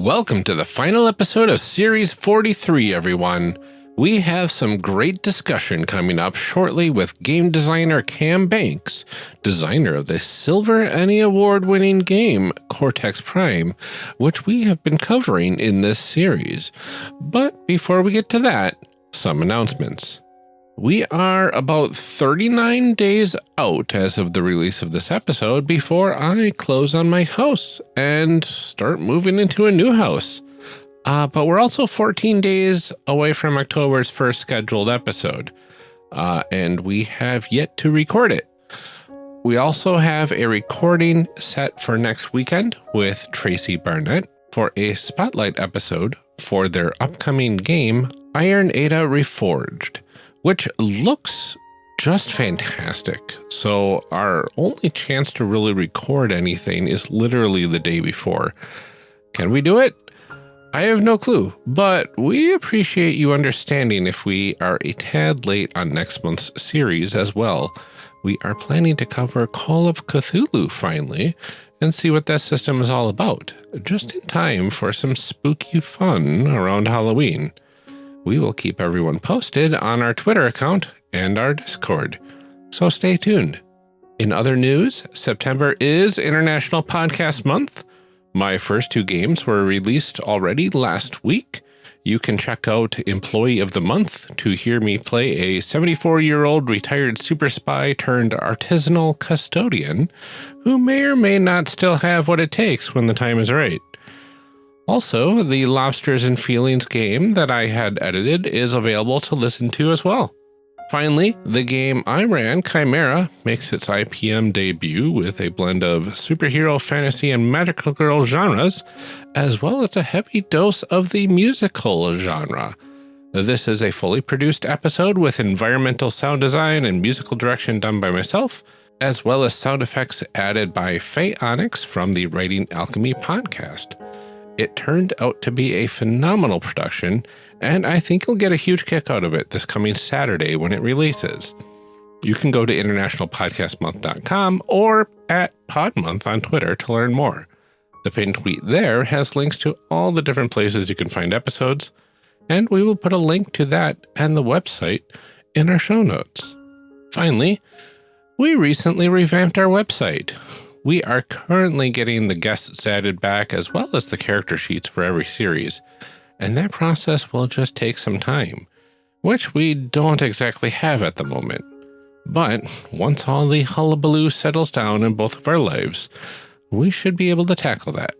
Welcome to the final episode of Series 43, everyone. We have some great discussion coming up shortly with game designer Cam Banks, designer of the Silver ENnie Award winning game Cortex Prime, which we have been covering in this series. But before we get to that, some announcements. We are about 39 days out as of the release of this episode before I close on my house and start moving into a new house. Uh, but we're also 14 days away from October's first scheduled episode, uh, and we have yet to record it. We also have a recording set for next weekend with Tracy Barnett for a spotlight episode for their upcoming game, Iron Edda Reforged which looks just fantastic. So our only chance to really record anything is literally the day before. Can we do it? I have no clue, but we appreciate you understanding if we are a tad late on next month's series as well. We are planning to cover Call of Cthulhu finally and see what that system is all about, just in time for some spooky fun around Halloween. We will keep everyone posted on our Twitter account and our Discord, so stay tuned. In other news, September is International Podcast Month. My first two games were released already last week. You can check out Employee of the Month to hear me play a 74 year old retired super spy turned artisanal custodian who may or may not still have what it takes when the time is right. Also, the Lobsters and Feelings game that I had edited is available to listen to as well. Finally, the game I ran, Chimera, makes its IPM debut with a blend of superhero, fantasy, and magical girl genres, as well as a heavy dose of the musical genre. This is a fully produced episode with environmental sound design and musical direction done by myself, as well as sound effects added by Faye Onyx from the Writing Alchemy podcast. It turned out to be a phenomenal production, and I think you'll get a huge kick out of it this coming Saturday when it releases. You can go to internationalpodcastmonth.com or at Podmonth on Twitter to learn more. The pinned tweet there has links to all the different places you can find episodes, and we will put a link to that and the website in our show notes. Finally, we recently revamped our website. We are currently getting the guests added back as well as the character sheets for every series, and that process will just take some time, which we don't exactly have at the moment. But once all the hullabaloo settles down in both of our lives, we should be able to tackle that.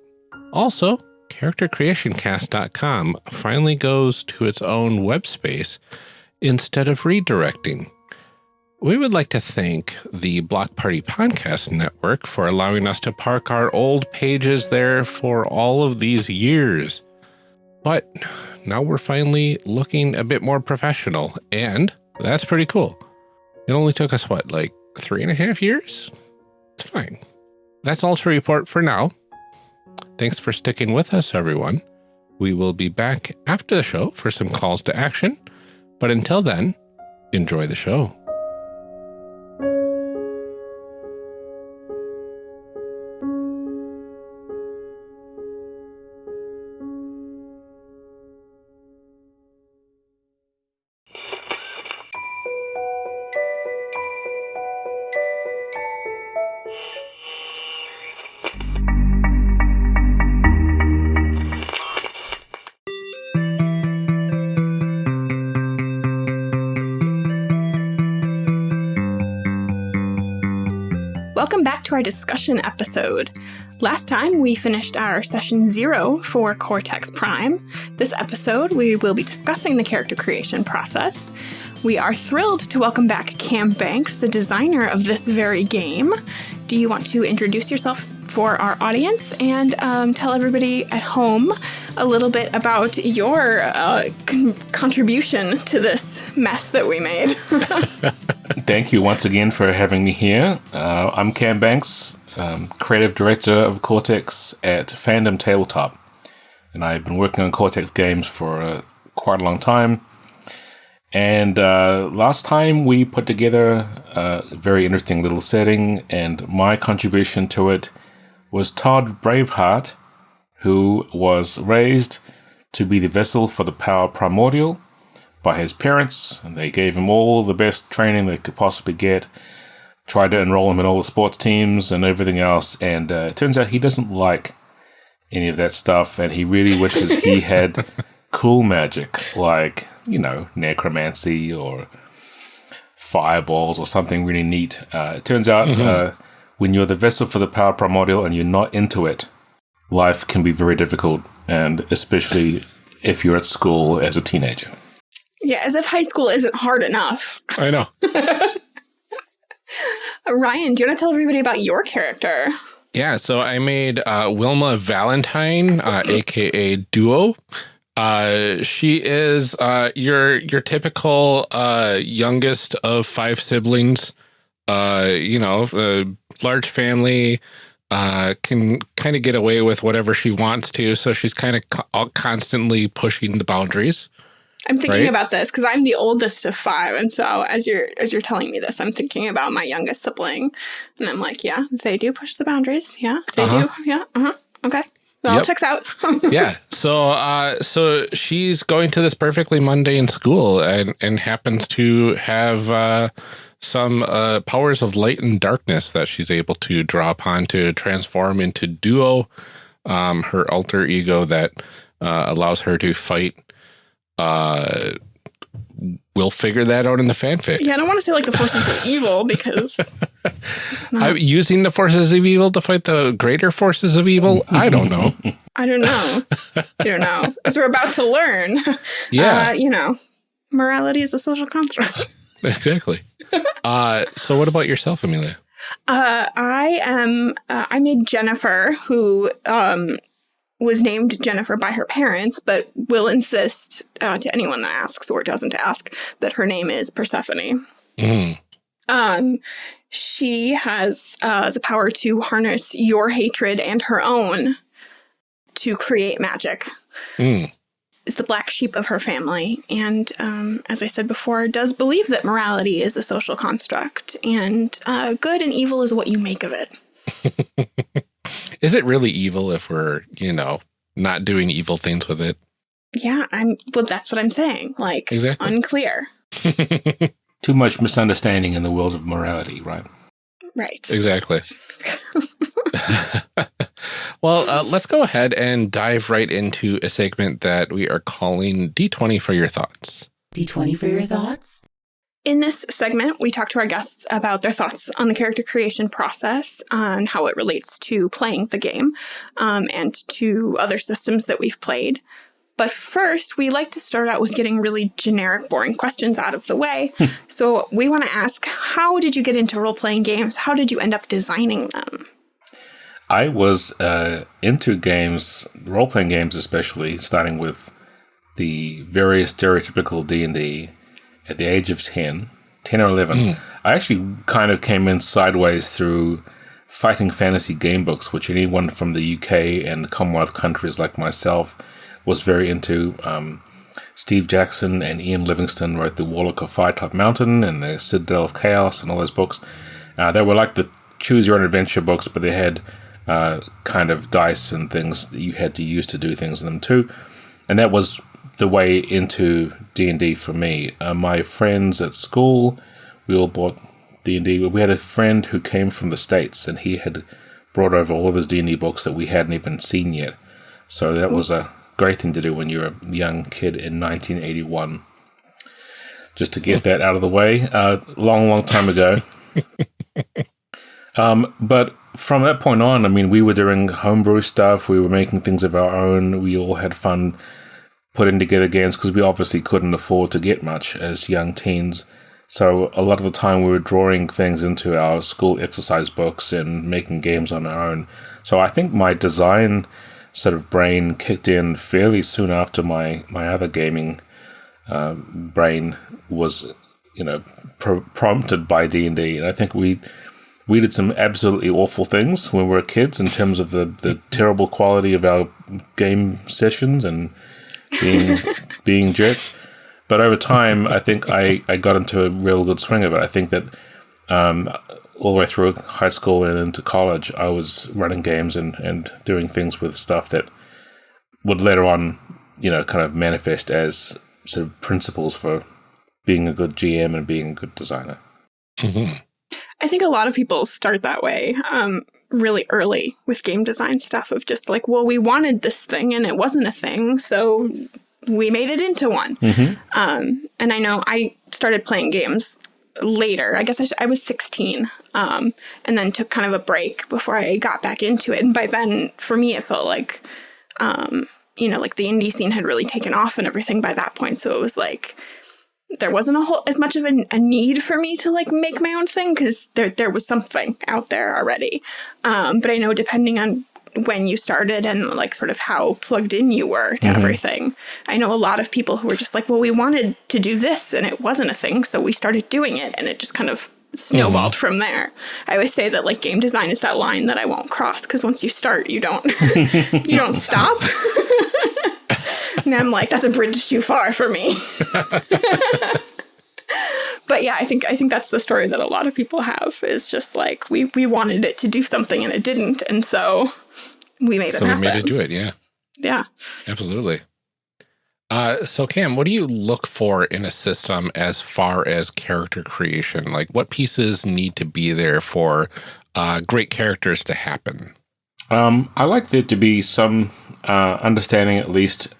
Also, CharacterCreationCast.com finally goes to its own web space instead of redirecting. We would like to thank the Block Party Podcast Network for allowing us to park our old pages there for all of these years. But now we're finally looking a bit more professional, and that's pretty cool. It only took us, what, like three and a half years? It's fine. That's all to report for now. Thanks for sticking with us, everyone. We will be back after the show for some calls to action. But until then, enjoy the show. Our discussion episode. Last time we finished our session zero for Cortex Prime. This episode we will be discussing the character creation process. We are thrilled to welcome back Cam Banks, the designer of this very game. Do you want to introduce yourself for our audience and um, tell everybody at home a little bit about your uh, con contribution to this mess that we made? Thank you once again for having me here. Uh, I'm Cam Banks, um, creative director of Cortex at Fandom Tabletop. And I've been working on Cortex games for uh, quite a long time. And uh, last time we put together a very interesting little setting, and my contribution to it was Todd Braveheart, who was raised to be the vessel for the power primordial by his parents, and they gave him all the best training they could possibly get. Tried to enroll him in all the sports teams and everything else, and uh, it turns out he doesn't like any of that stuff, and he really wishes he had cool magic like you know necromancy or fireballs or something really neat. Uh, it turns out mm-hmm. uh, when you're the vessel for the power primordial and you're not into it, life can be very difficult, and especially if you're at school as a teenager. Yeah, as if high school isn't hard enough. I know. Ryan, do you want to tell everybody about your character? Yeah, so I made uh, Wilma Valentine, uh, aka Duo. Uh, she is uh, your your typical uh, youngest of five siblings. Uh, you know, large family, uh, can kind of get away with whatever she wants to. So she's kind of co constantly pushing the boundaries. I'm thinking right? about this because I'm the oldest of five, and so as you're as you're telling me this, I'm thinking about my youngest sibling, and I'm like, yeah, they do push the boundaries. Yeah, they uh -huh. do. Yeah. Uh huh. Okay. Well, yep. checks out. yeah. So, uh, so she's going to this perfectly mundane school and and happens to have uh, some uh, powers of light and darkness that she's able to draw upon to transform into Duo, um, her alter ego that uh, allows her to fight uh, we'll figure that out in the fanfic. Yeah, I don't want to say like the forces of evil because it's not. I'm using the forces of evil to fight the greater forces of evil. I don't know. I don't know. I don't know. As we're about to learn. Yeah. Uh, you know, morality is a social construct. exactly. Uh, so what about yourself, Amelia? Uh, I am, uh, I made Jennifer, who um, was named Jennifer by her parents, but will insist uh, to anyone that asks or doesn't ask that her name is Persephone. Mm. Um, she has uh, the power to harness your hatred and her own to create magic. Mm. Is the black sheep of her family, and um, as I said before, does believe that morality is a social construct, and uh, good and evil is what you make of it. Is it really evil if we're, you know, not doing evil things with it? Yeah, I'm well that's what I'm saying. Like exactly. unclear. Too much misunderstanding in the world of morality, right? Right. Exactly. well, uh, let's go ahead and dive right into a segment that we are calling D20 for your thoughts. D20 for your thoughts? In this segment, we talk to our guests about their thoughts on the character creation process and how it relates to playing the game um, and to other systems that we've played. But first, we like to start out with getting really generic, boring questions out of the way. Hmm. so we want to ask, how did you get into role-playing games? How did you end up designing them? I was uh, into games, role-playing games especially, starting with the very stereotypical D&D at the age of 10, 10 or 11, mm. I actually kind of came in sideways through fighting fantasy game books, which anyone from the UK and the Commonwealth countries like myself was very into. Um, Steve Jackson and Ian Livingstone wrote The Warlock of Firetop Mountain and The Citadel of Chaos and all those books. Uh, they were like the choose your own adventure books, but they had uh, kind of dice and things that you had to use to do things in them too. And that was the way into D&D for me. Uh, my friends at school, we all bought D&D. We had a friend who came from the States and he had brought over all of his D&D books that we hadn't even seen yet. So that was a great thing to do when you're a young kid in 1981. Just to get that out of the way. Uh, long, long time ago. um, but from that point on, I mean, we were doing homebrew stuff. We were making things of our own. We all had fun putting together games because we obviously couldn't afford to get much as young teens. So a lot of the time we were drawing things into our school exercise books and making games on our own. So I think my design sort of brain kicked in fairly soon after my my other gaming uh, brain was, you know, pro prompted by D and D. And I think we we did some absolutely awful things when we were kids in terms of the the terrible quality of our game sessions and being being jerks. But over time, I think I, I got into a real good swing of it. I think that um, all the way through high school and into college, I was running games and, and doing things with stuff that would later on, you know, kind of manifest as sort of principles for being a good GM and being a good designer. Mm -hmm. I think a lot of people start that way um, really early with game design stuff of just like, well, we wanted this thing and it wasn't a thing, so we made it into one. Mm -hmm. um, and I know I started playing games later. I guess I, I was 16 um, and then took kind of a break before I got back into it. And by then, for me, it felt like, um, you know, like the indie scene had really taken off and everything by that point. So it was like, there wasn't a whole as much of a, a need for me to like make my own thing because there there was something out there already. Um, but I know depending on when you started and like sort of how plugged in you were to mm -hmm. everything. I know a lot of people who were just like, well, we wanted to do this and it wasn't a thing, so we started doing it and it just kind of snowballed mm from there. I always say that like game design is that line that I won't cross because once you start, you don't you don't stop. and I'm like, that's a bridge too far for me. but yeah, I think I think that's the story that a lot of people have is just like we we wanted it to do something and it didn't, and so we made so it happen. we made it do it. Yeah. Yeah. Absolutely. Uh, so Cam, what do you look for in a system as far as character creation? Like what pieces need to be there for uh, great characters to happen? Um, I like there to be some uh, understanding, at least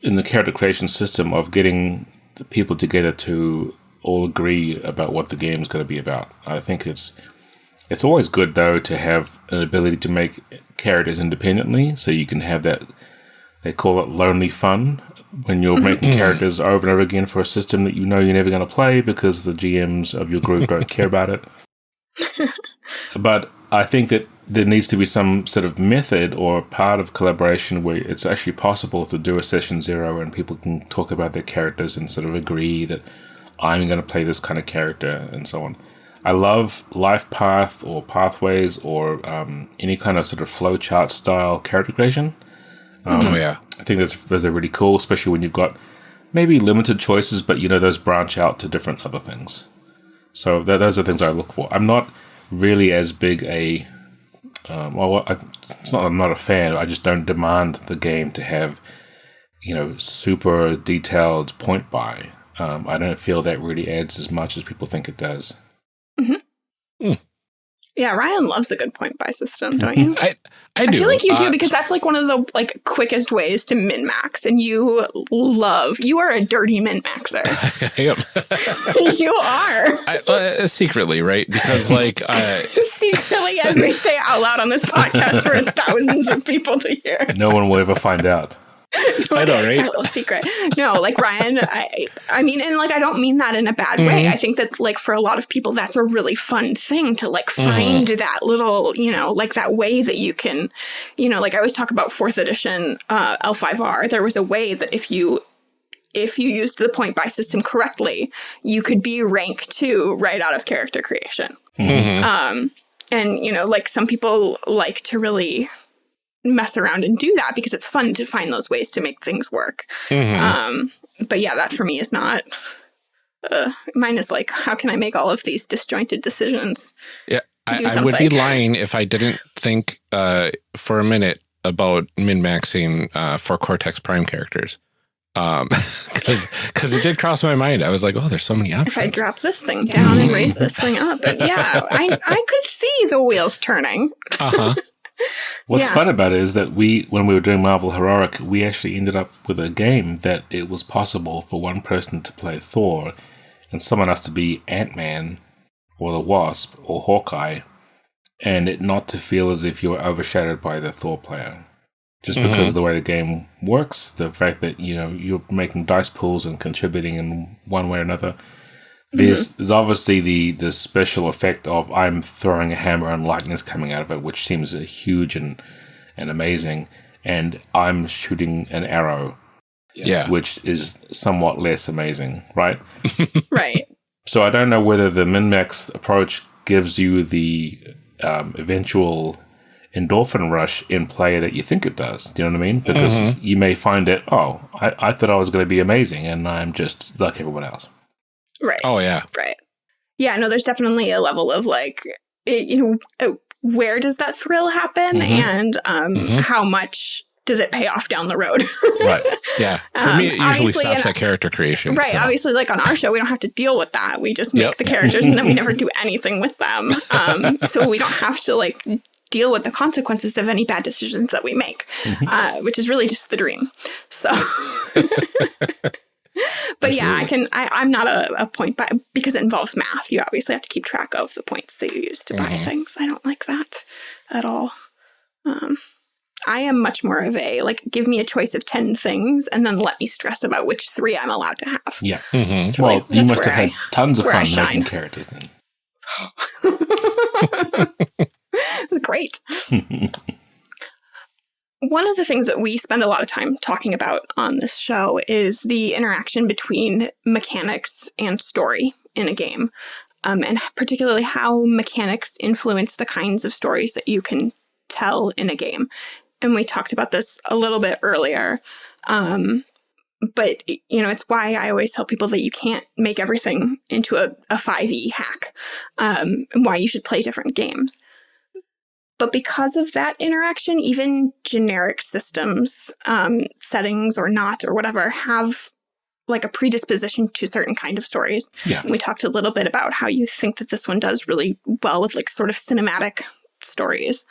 in the character creation system, of getting the people together to all agree about what the game is going to be about. I think it's it's always good though to have an ability to make characters independently, so you can have that. They call it lonely fun when you're mm-hmm. making characters over and over again for a system that you know you're never going to play because the GMs of your group don't care about it. but I think that there needs to be some sort of method or part of collaboration where it's actually possible to do a session zero and people can talk about their characters and sort of agree that I'm going to play this kind of character and so on. I love life path or pathways or um, any kind of sort of flowchart style character creation. Um, oh yeah, I think that's those are really cool, especially when you've got maybe limited choices, but you know those branch out to different other things. So th those are things I look for. I'm not really as big a um, well, I, it's not I'm not a fan. I just don't demand the game to have you know super detailed point buy. Um, I don't feel that really adds as much as people think it does. Yeah, Ryan loves a good point buy system, don't you? I, I, do. I feel like you do uh, because that's like one of the like quickest ways to min max, and you love. You are a dirty min maxer. I am. you are. I, uh, secretly, right? Because like uh, secretly, as we say out loud on this podcast for thousands of people to hear. No one will ever find out. no, I know, right? It's little secret. No, like Ryan, I, I mean, and like I don't mean that in a bad mm -hmm. way. Mm-hmm. I think that like for a lot of people, that's a really fun thing to like find mm -hmm. that little, you know, like that way that you can, you know, like I always talk about fourth edition uh, L5R. There was a way that if you if you used the point buy system correctly, you could be rank two right out of character creation. Mm -hmm. Um, and you know, like some people like to really mess around and do that because it's fun to find those ways to make things work. Mm -hmm. Um, but yeah, that for me is not. Uh, mine is like, how can I make all of these disjointed decisions? Yeah, I, I would be lying if I didn't think uh, for a minute about min maxing uh, for Cortex Prime characters. Um, because it did cross my mind. I was like, oh, there's so many options. If I drop this thing down and raise this thing up, and yeah, I I could see the wheels turning. uh huh. What's yeah. fun about it is that we, when we were doing Marvel Heroic, we actually ended up with a game that it was possible for one person to play Thor and someone else to be Ant Man or the Wasp or Hawkeye, and it not to feel as if you were overshadowed by the Thor player. Just because mm -hmm. of the way the game works, the fact that you know you're making dice pools and contributing in one way or another, there's, mm-hmm. there's obviously the the special effect of I'm throwing a hammer and lightning's coming out of it, which seems huge and and amazing, and I'm shooting an arrow, yeah, which is somewhat less amazing, right? right. So I don't know whether the min max approach gives you the um, eventual endorphin rush in play that you think it does. Do you know what I mean? Because mm-hmm. you may find it, oh, I, I thought I was going to be amazing, and I'm just like everyone else. Right. Oh, yeah. Right. Yeah, no, there's definitely a level of like, it, you know, uh, where does that thrill happen mm -hmm. and um, mm -hmm. how much does it pay off down the road? Right. Yeah. For Um, me, it usually stops at character creation. right. so. Obviously, like on our show, we don't have to deal with that. We just make Yep. the characters and then we never do anything with them. Um, so we don't have to like deal with the consequences of any bad decisions that we make, uh, which is really just the dream. So. But yeah, I can. I, I'm not a, a point buy because it involves math. You obviously have to keep track of the points that you use to buy Mhm. things. I don't like that at all. Um, I am much more of a like, give me a choice of ten things, and then let me stress about which three I'm allowed to have. Yeah. Mm -hmm. Really- Well, you must have where had tons of fun making characters then. it was great. One of the things that we spend a lot of time talking about on this show is the interaction between mechanics and story in a game, um, and particularly how mechanics influence the kinds of stories that you can tell in a game. And we talked about this a little bit earlier. Um, but you know, it's why I always tell people that you can't make everything into a, a 5e hack, um, and why you should play different games. But because of that interaction, even generic systems, um, settings or not or whatever, have like a predisposition to certain kind of stories. Yeah. We talked a little bit about how you think that this one does really well with like sort of cinematic stories.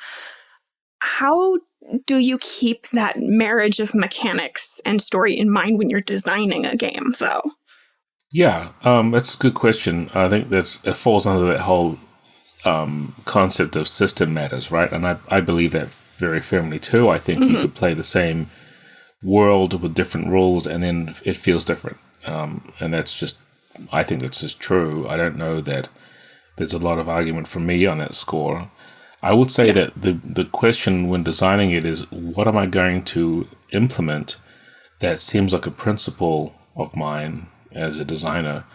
How do you keep that marriage of mechanics and story in mind when you're designing a game, though? Yeah, um, that's a good question. I think that's it falls under that whole um, concept of system matters, right? And I, I believe that very firmly too. I think you could play the same world with different rules, and then it feels different. Um, and that's just, I think that's just true. I don't know that there's a lot of argument from me on that score. I would say that the the question when designing it is, what am I going to implement that seems like a principle of mine as a designer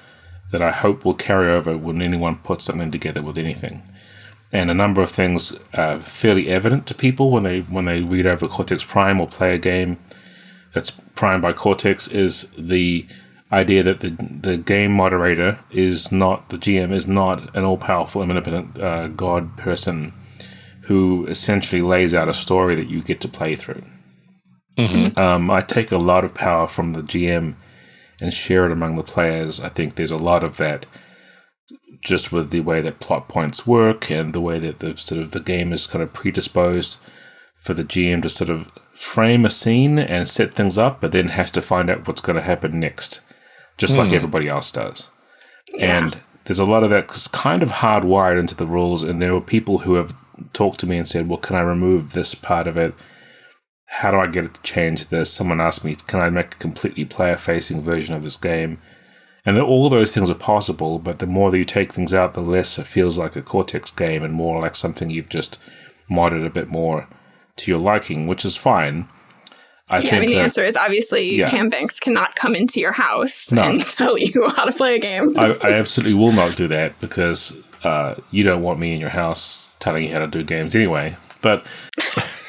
that I hope will carry over when anyone puts something together with anything. And a number of things are fairly evident to people when they when they read over Cortex Prime or play a game that's primed by Cortex is the idea that the the game moderator is not the GM is not an all powerful omnipotent uh, god person who essentially lays out a story that you get to play through. Um, I take a lot of power from the GM and share it among the players. I think there's a lot of that just with the way that plot points work and the way that the sort of the game is kind of predisposed for the GM to sort of frame a scene and set things up, but then has to find out what's going to happen next, just like hmm. everybody else does. And there's a lot of that 'cause kind of hardwired into the rules. And there were people who have talked to me and said, "Well, can I remove this part of it? How do I get it to change this?" Someone asked me, "Can I make a completely player-facing version of this game?" And all those things are possible, but the more that you take things out, the less it feels like a Cortex game and more like something you've just modded a bit more to your liking, which is fine. I yeah, I mean, the that answer is obviously Yeah. Cam Banks cannot come into your house No. and tell you how to play a game. I, I absolutely will not do that because uh, you don't want me in your house telling you how to do games anyway. But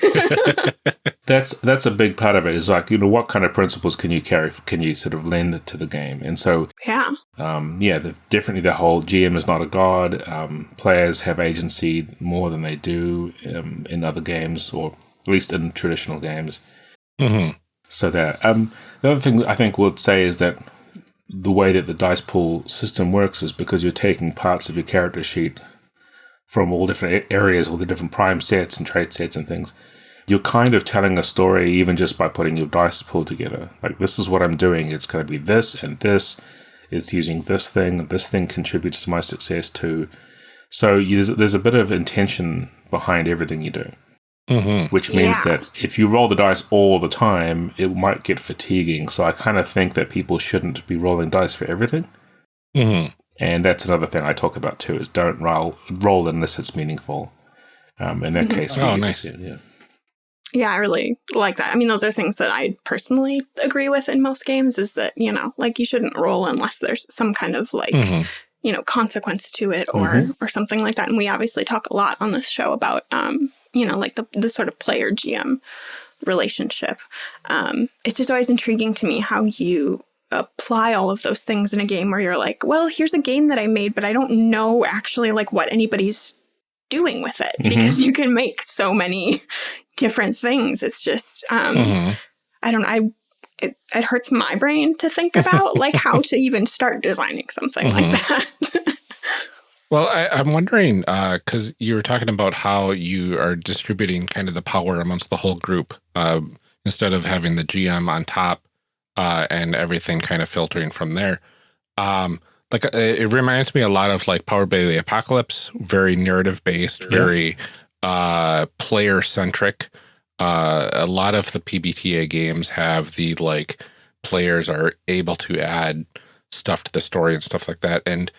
that's that's a big part of it. Is like you know what kind of principles can you carry? Can you sort of lend to the game? And so yeah. um, yeah, the, definitely the whole GM is not a god. Um, players have agency more than they do um, in other games, or at least in traditional games. Mm -hmm. So that um, the other thing I think we'll say is that the way that the dice pool system works is because you're taking parts of your character sheet from all different areas, all the different prime sets and trait sets and things. You're kind of telling a story even just by putting your dice pool together. Like this is what I'm doing. It's going to be this and this. It's using this thing. This thing contributes to my success too. So you, there's, there's a bit of intention behind everything you do Mhm. which means Yeah. that if you roll the dice all the time, it might get fatiguing. So I kind of think that people shouldn't be rolling dice for everything. Mhm. And that's another thing I talk about too: is don't roll roll unless it's meaningful. Um, in that case, Oh, get nice. it, yeah. Yeah, I really like that. I mean, those are things that I personally agree with in most games is that, you know, like you shouldn't roll unless there's some kind of like, Mhm. you know, consequence to it or Mhm. or something like that. And we obviously talk a lot on this show about um, you know, like the the sort of player GM relationship. Um, it's just always intriguing to me how you apply all of those things in a game where you're like, well, here's a game that I made, but I don't know actually like what anybody's doing with it Mhm. because you can make so many different things. It's just, um, Mhm. I don't know. I it, it hurts my brain to think about like how to even start designing something Mhm. like that. Well, I, I'm wondering because you were talking about how you are distributing kind of the power amongst the whole group uh, instead of having the GM on top uh, and everything kind of filtering from there. Um, like uh, it reminds me a lot of like Powered by the Apocalypse, very narrative based, very uh, player centric. Uh, a lot of the PBTA games have the like players are able to add stuff to the story and stuff like that, and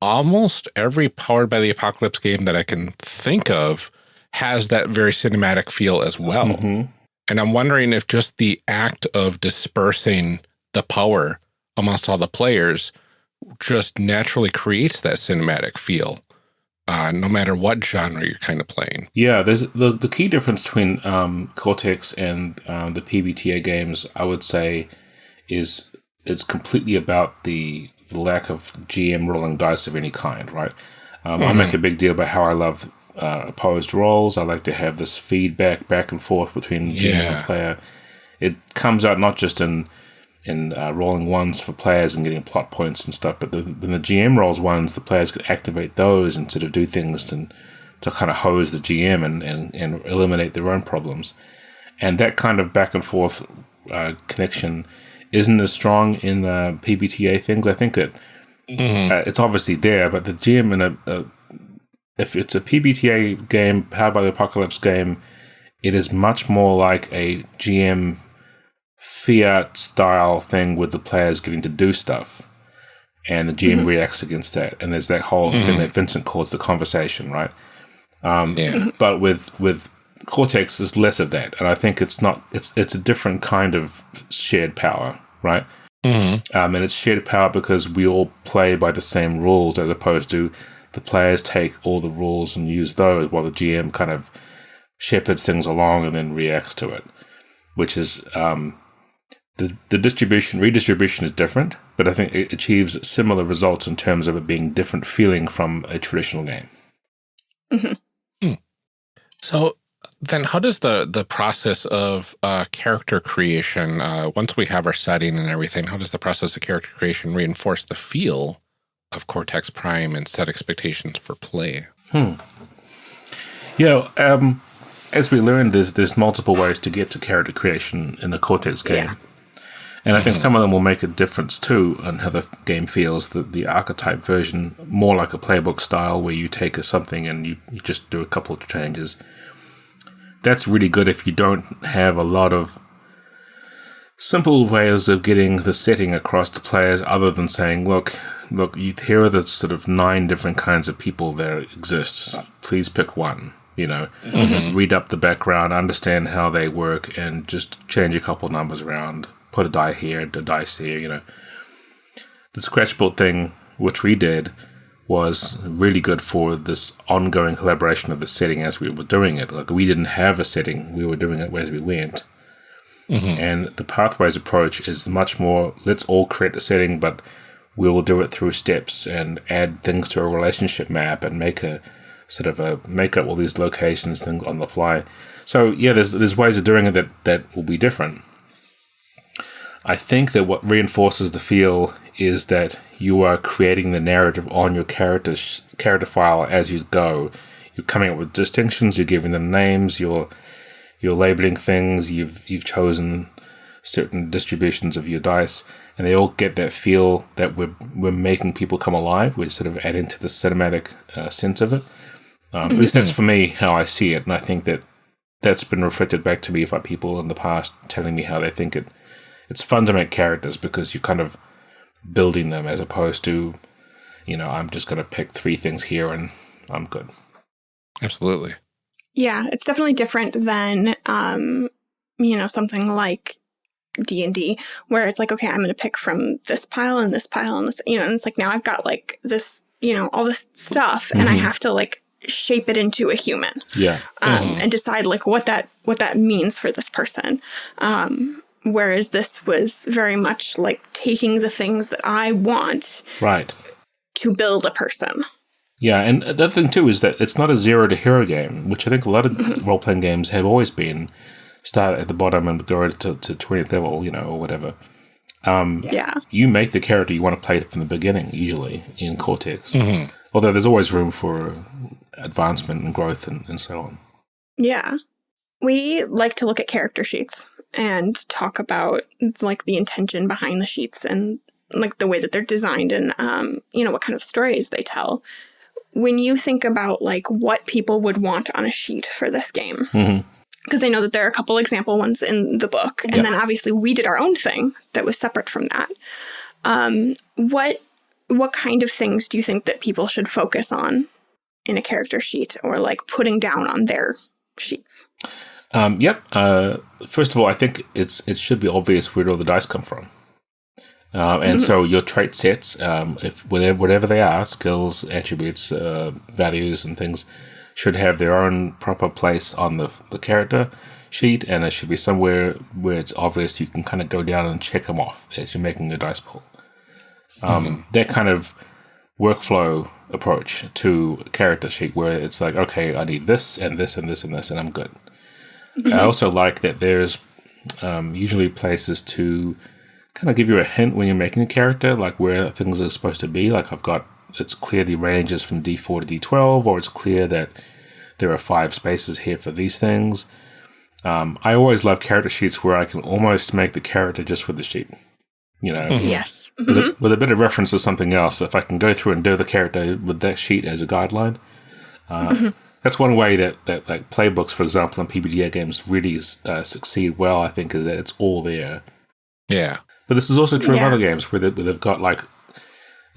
almost every Powered by the Apocalypse game that I can think of has that very cinematic feel as well. Mhm. And I'm wondering if just the act of dispersing the power amongst all the players just naturally creates that cinematic feel, uh, no matter what genre you're kind of playing. Yeah, there's the the key difference between um, Cortex and um, the PBTA games. I would say is it's completely about the, the lack of GM rolling dice of any kind. Right. Um, I make a big deal about how I love uh, opposed rolls. I like to have this feedback back and forth between GM and player. It comes out not just in in uh, rolling ones for players and getting plot points and stuff, but the, when the GM rolls ones, the players could activate those and sort of do things to to kind of hose the GM and, and, and eliminate their own problems. And that kind of back and forth uh, connection isn't as strong in uh, PBTA things. I think that uh, it's obviously there, but the GM in a, a if it's a PBTA game powered by the Apocalypse game, it is much more like a GM fiat style thing with the players getting to do stuff. And the GM reacts against that. And there's that whole thing that Vincent calls the conversation, right? Um, Yeah. But with with Cortex, there's less of that. And I think it's not it's it's a different kind of shared power, right? Mhm. Um, and it's shared power because we all play by the same rules as opposed to the players take all the rules and use those while the GM kind of shepherds things along and then reacts to it, which is um, the, the distribution, redistribution is different, but I think it achieves similar results in terms of it being different feeling from a traditional game. So then how does the the process of uh, character creation, uh, once we have our setting and everything, how does the process of character creation reinforce the feel of Cortex Prime and set expectations for play? Yeah, um, as we learned, there's there's multiple ways to get to character creation in the Cortex game. Yeah. And I think some of them will make a difference too on how the game feels. The, the archetype version, more like a playbook style, where you take a something and you, you just do a couple of changes. That's really good if you don't have a lot of simple ways of getting the setting across to players other than saying, look, look, you, here are the sort of nine different kinds of people that exist. Please pick one. You know, mm-hmm. read up the background, understand how they work, and just change a couple numbers around. Put a die here, a dice here. You know, the scratchboard thing, which we did, was really good for this ongoing collaboration of the setting as we were doing it. Like we didn't have a setting; we were doing it as we went. Mm-hmm. And the pathways approach is much more let's all create a setting, but we will do it through steps and add things to a relationship map and make a sort of a make up all these locations things on the fly. So yeah, there's there's ways of doing it that that will be different. I think that what reinforces the feel is that you are creating the narrative on your character character file as you go. You're coming up with distinctions. You're giving them names. You're you're labeling things. You've you've chosen certain distributions of your dice, and they all get that feel that we're we're making people come alive. We're sort of adding to the cinematic uh, sense of it. Um, At least that's for me how I see it, and I think that that's been reflected back to me by people in the past telling me how they think it. It's fun to make characters because you're kind of building them as opposed to, you know, I'm just going to pick three things here and I'm good. Absolutely. Yeah, it's definitely different than um, you know, something like D and D, where it's like, okay, I'm going to pick from this pile and this pile and this, you know, and it's like now I've got like this, you know, all this stuff, and I Mhm. have to like shape it into a human Yeah. um, and decide like what that what that means for this person. Um, whereas this was very much like taking the things that I want Right. to build a person. Yeah, and the other thing too is that it's not a zero to hero game, which I think a lot of role playing games have always been. Start at the bottom and go to to twentieth level, you know, or whatever. Um, Yeah. you make the character you want to play from the beginning, usually in Cortex. Although there's always room for advancement and growth and, and so on. Yeah. We like to look at character sheets and talk about like the intention behind the sheets and like the way that they're designed and um, you know, what kind of stories they tell. When you think about like what people would want on a sheet for this game, Mhm. Because I know that there are a couple example ones in the book, and Yeah. then obviously we did our own thing that was separate from that. Um, what what kind of things do you think that people should focus on in a character sheet or like putting down on their sheets? Um, yep. Uh, first of all, I think it's it should be obvious where all the dice come from. Uh, and so your trait sets, um, if whatever, whatever they are, skills, attributes, uh, values, and things, should have their own proper place on the the character sheet, and it should be somewhere where it's obvious you can kind of go down and check them off as you're making a dice pool. Um, That kind of workflow approach to character sheet, where it's like, okay, I need this and this and this and this, and I'm good. I also like that there's um, usually places to kind of give you a hint when you're making a character, like where things are supposed to be. Like I've got it's clear the ranges from D4 to D12, or it's clear that there are five spaces here for these things. Um, I always love character sheets where I can almost make the character just with the sheet. You know, Yes. with, a, with a bit of reference to something else. If I can go through and do the character with that sheet as a guideline, uh, that's one way that, that like playbooks, for example, and PBTA games really uh, succeed well. I think is that it's all there. Yeah. But this is also true Yeah. of other games where, they, where they've got like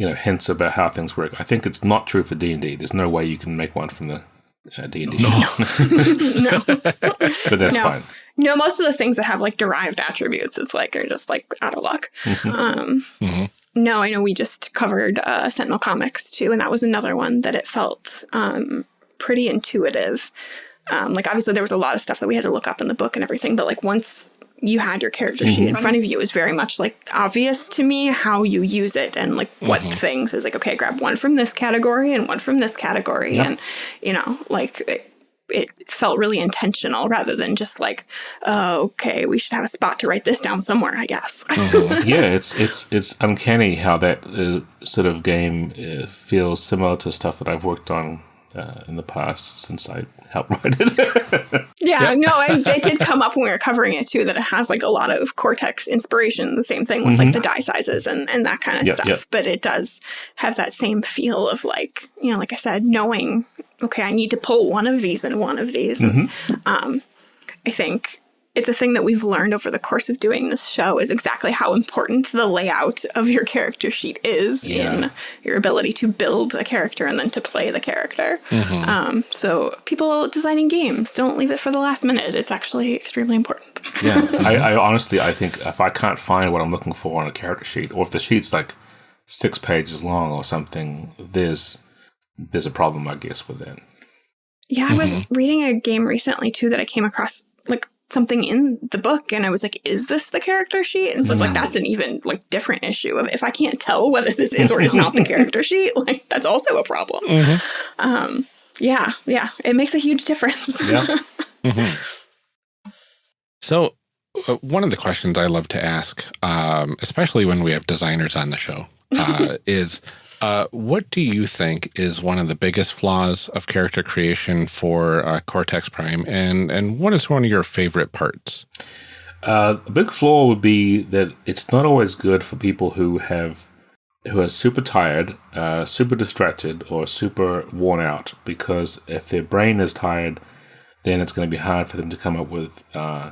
you know hints about how things work. I think it's not true for D and D. There's no way you can make one from the uh, D and D sheet, no. but that's No. fine. No, most of those things that have like derived attributes, it's like they're just like out of luck. Um, Mhm. No, I know we just covered uh, Sentinel Comics too, and that was another one that it felt um, pretty intuitive. Um, like obviously there was a lot of stuff that we had to look up in the book and everything, but like once you had your character sheet in front of you, it was very much like obvious to me how you use it and like what things is like. Okay, grab one from this category and one from this category, and you know, like. It, it felt really intentional rather than just like, oh, okay, we should have a spot to write this down somewhere, I guess. yeah, it's it's it's uncanny how that uh, sort of game uh, feels similar to stuff that I've worked on uh, in the past since I helped write it. Yeah, no, I, it did come up when we were covering it too that it has like a lot of Cortex inspiration. The same thing with like the die sizes and, and that kind of Yep, stuff. yep. But it does have that same feel of like, you know, like I said, knowing, okay, I need to pull one of these and one of these. And, um, I think it's a thing that we've learned over the course of doing this show is exactly how important the layout of your character sheet is Yeah. in your ability to build a character and then to play the character. Um, so people designing games don't leave it for the last minute. It's actually extremely important. yeah, I, I honestly I think if I can't find what I'm looking for on a character sheet, or if the sheet's like six pages long or something, there's there's a problem, I guess, with that. Yeah, I was reading a game recently too that I came across like something in the book and I was like, is this the character sheet? And so it's like that's an even like different issue of if I can't tell whether this is or is not the character sheet, like that's also a problem. Um yeah, yeah. It makes a huge difference. Yeah. So, uh, one of the questions I love to ask, um, especially when we have designers on the show, uh, is uh, what do you think is one of the biggest flaws of character creation for uh, Cortex Prime, and and what is one of your favorite parts? Uh, a big flaw would be that it's not always good for people who have who are super tired, uh, super distracted, or super worn out. Because if their brain is tired, then it's going to be hard for them to come up with uh,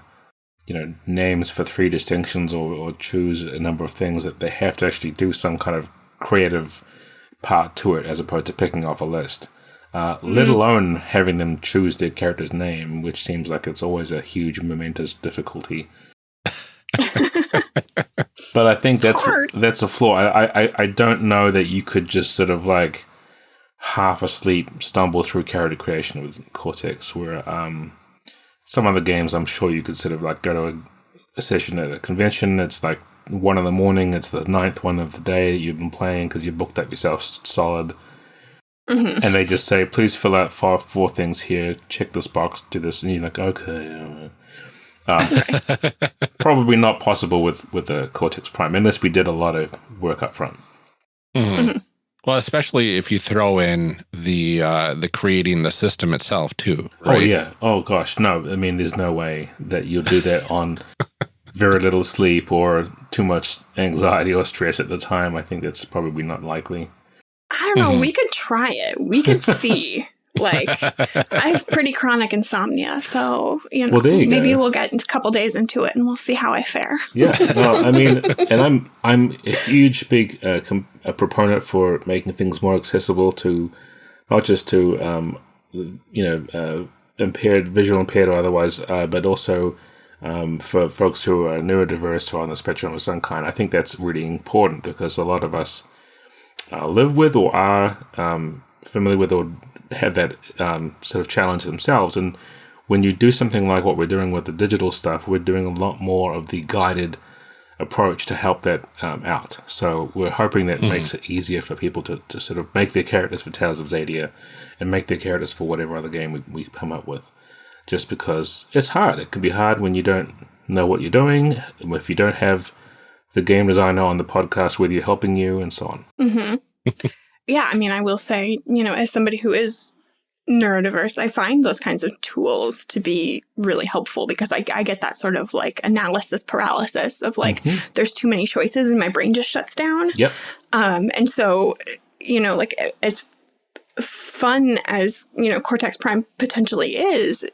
you know names for three distinctions or, or choose a number of things that they have to actually do some kind of creative part to it as opposed to picking off a list. Uh, let alone having them choose their character's name, which seems like it's always a huge momentous difficulty. but I think that's hard. that's a flaw. I, I I don't know that you could just sort of like half asleep stumble through character creation with Cortex, where um some other games I'm sure you could sort of like go to a, a session at a convention. It's like one in the morning. It's the ninth one of the day that you've been playing because you booked up yourself s- solid. Mhm. and they just say, "Please fill out five, four things here. Check this box. Do this," and you're like, "Okay." Um, probably not possible with with the Cortex Prime unless we did a lot of work up front. Mhm. Well, especially if you throw in the uh, the creating the system itself too. Right? Oh yeah. Oh gosh, no. I mean, there's no way that you'll do that on very little sleep or too much anxiety or stress at the time. I think that's probably not likely. I don't know. Mhm. We could try it. We could see. like, I have pretty chronic insomnia, so you know, Well, you maybe go. we'll get a couple days into it and we'll see how I fare. Yeah. No, I mean, and I'm I'm a huge big uh, com- a proponent for making things more accessible to not just to um, you know uh, impaired, visual impaired or otherwise, uh, but also um, for folks who are neurodiverse or on the spectrum of some kind. I think that's really important because a lot of us uh, live with or are um, familiar with or have that um, sort of challenge themselves. And when you do something like what we're doing with the digital stuff, we're doing a lot more of the guided approach to help that um, out. So we're hoping that makes it easier for people to, to sort of make their characters for Tales of Xadia and make their characters for whatever other game we, we come up with. Just because it's hard. It can be hard when you don't know what you're doing, if you don't have the game designer on the podcast with you helping you, and so on. hmm yeah, I mean, I will say, you know, as somebody who is neurodiverse, I find those kinds of tools to be really helpful because I, I get that sort of like analysis paralysis of like, Mhm. there's too many choices and my brain just shuts down. Yep. Um, and so, you know, like as fun as, you know, Cortex Prime potentially is,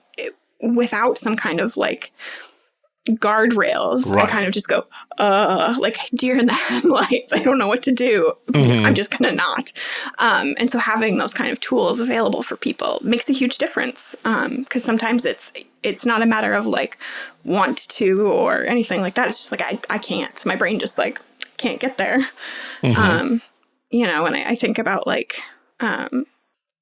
without some kind of like guardrails, I kind of just go, uh, like deer in the headlights. I don't know what to do. Mhm. I'm just gonna not. Um, and so having those kind of tools available for people makes a huge difference. Um, because sometimes it's it's not a matter of like want to or anything like that. It's just like I, I can't. My brain just like can't get there. Mhm. Um, you know, and I, I think about like um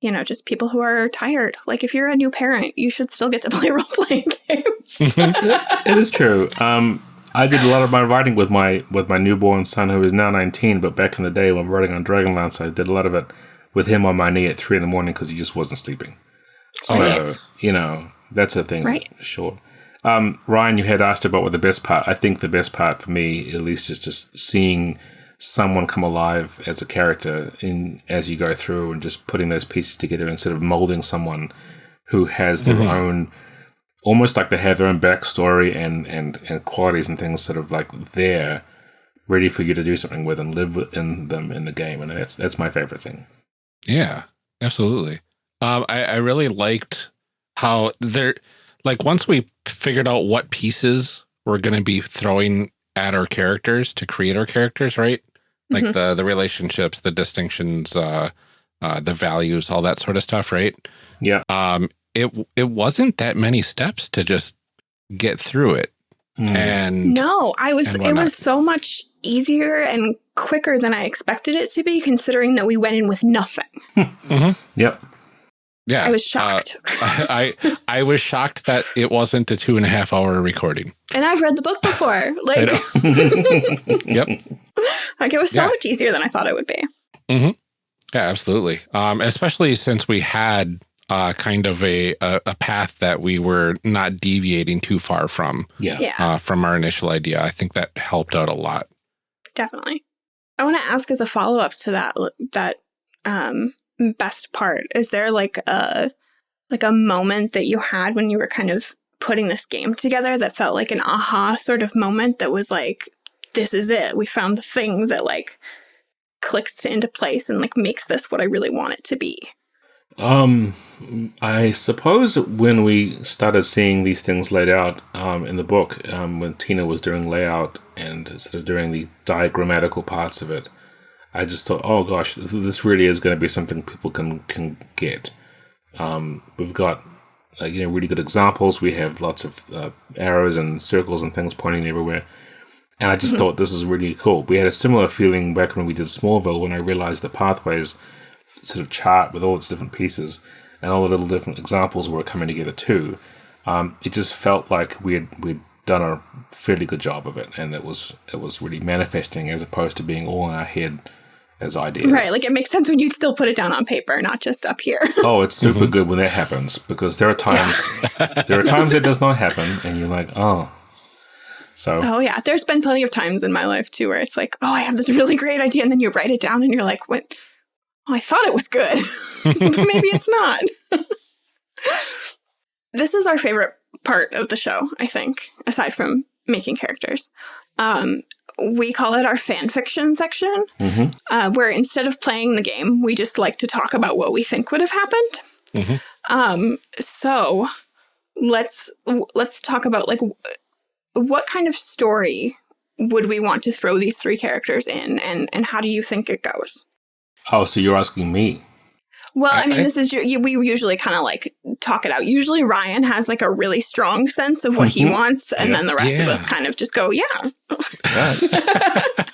you know, just people who are tired. Like if you're a new parent, you should still get to play role playing games. it is true. Um, I did a lot of my writing with my with my newborn son, who is now 19. But back in the day when writing on Dragonlance, I did a lot of it with him on my knee at three in the morning because he just wasn't sleeping. So Nice. you know that's a thing, Right. for sure. Um, Ryan, you had asked about what the best part. I think the best part for me, at least, is just seeing someone come alive as a character in as you go through and just putting those pieces together instead of molding someone who has their Mhm. own almost like they have their own backstory and, and, and qualities and things sort of like there ready for you to do something with and live in them in the game and that's that's my favorite thing Yeah, absolutely. Um, I, I really liked how there, like, once we figured out what pieces we're going to be throwing at our characters to create our characters, right? Like Mhm. the the relationships, the distinctions, uh, uh, the values, all that sort of stuff, right? yeah Um, it it wasn't that many steps to just get through it, Mm. and No, I was. It was so much easier and quicker than I expected it to be, considering that we went in with nothing. yep yeah, I was uh, shocked, I I I was shocked that it wasn't a two and a half hour recording. and I've read the book before. Like, Yep. like it was so Yeah. much easier than I thought it would be. Yeah, absolutely. Um, especially since we had uh, kind of a, a a path that we were not deviating too far from yeah Yeah, uh, from our initial idea. I think that helped out a lot. definitely. I want to ask as a follow up to that that um, best part. Is there like a like a moment that you had when you were kind of putting this game together that felt like an aha sort of moment that was like, this is it. We found the thing that like clicks into place and like makes this what I really want it to be. Um, I suppose when we started seeing these things laid out um, in the book, um, when Tina was doing layout and sort of doing the diagrammatical parts of it, I just thought, oh gosh, this- really is going to be something people can can get. Um, we've got uh, you know really good examples. We have lots of uh, arrows and circles and things pointing everywhere. And I just thought this is really cool. We had a similar feeling back when we did Smallville when I realized the pathways sort of chart with all its different pieces and all the little different examples were coming together too. Um, it just felt like we had we'd done a fairly good job of it, and it was it was really manifesting as opposed to being all in our head as I did. Right. Like it makes sense when you still put it down on paper, not just up here. Oh, it's super good when that happens because there are times there are times it does not happen, and you're like, oh. So oh yeah, there's been plenty of times in my life too where it's like, oh, I have this really great idea, and then you write it down, and you're like, what? Oh, I thought it was good, but maybe it's not. this is our favorite part of the show, I think, aside from making characters. Um, we call it our fan fiction section, mhm. uh, where instead of playing the game, we just like to talk about what we think would have happened. Mhm. Um, so let's let's talk about like what kind of story would we want to throw these three characters in, and and how do you think it goes? oh, so you're asking me? Well, I, I- mean, I- this is we usually kind of like talk it out. Usually, Ryan has like a really strong sense of what he Mhm. wants, and Yeah. then the rest of us kind of just go, "Yeah." Right.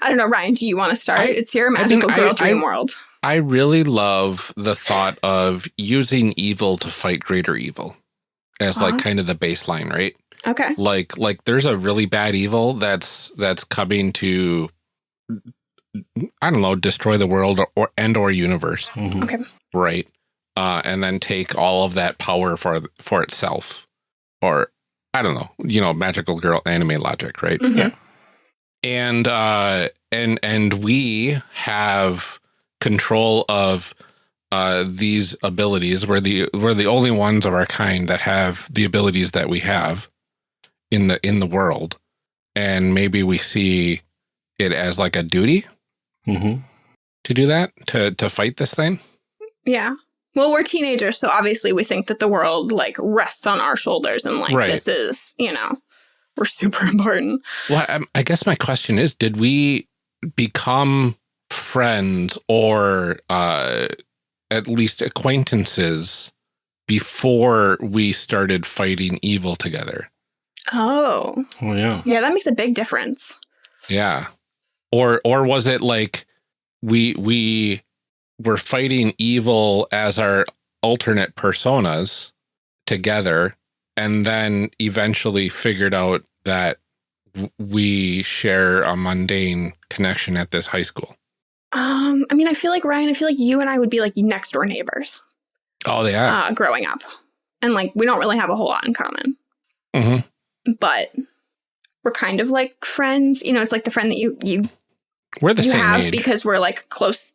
I don't know, Ryan. Do you want to start? I- it's your magical girl dream world. I really love the thought of using evil to fight greater evil as like Uh-huh. kind of the baseline, right? Okay. Like like there's a really bad evil that's that's coming to I don't know, destroy the world or, or and or universe, Mhm. Okay. right? Uh and then take all of that power for for itself. Or I don't know, you know, magical girl anime logic, right? Mhm. Yeah. and uh and and we have control of uh these abilities we're the we're the only ones of our kind that have the abilities that we have in the in the world and maybe we see it as like a duty Mhm. to do that to to fight this thing Yeah. Well, we're teenagers, so obviously we think that the world like rests on our shoulders and like Right. this is, you know, we're super important. well I, I guess my question is did we become friends or uh at least acquaintances before we started fighting evil together Oh. Oh yeah. Yeah, that makes a big difference. yeah or or was it like we we were fighting evil as our alternate personas together and then eventually figured out that we share a mundane connection at this high school Um, I mean, I feel like Ryan, I feel like you and I would be like next door neighbors oh yeah uh, growing up. And like we don't really have a whole lot in common. hmm But we're kind of like friends. You know, it's like the friend that you you we're the you same have age. because we're like close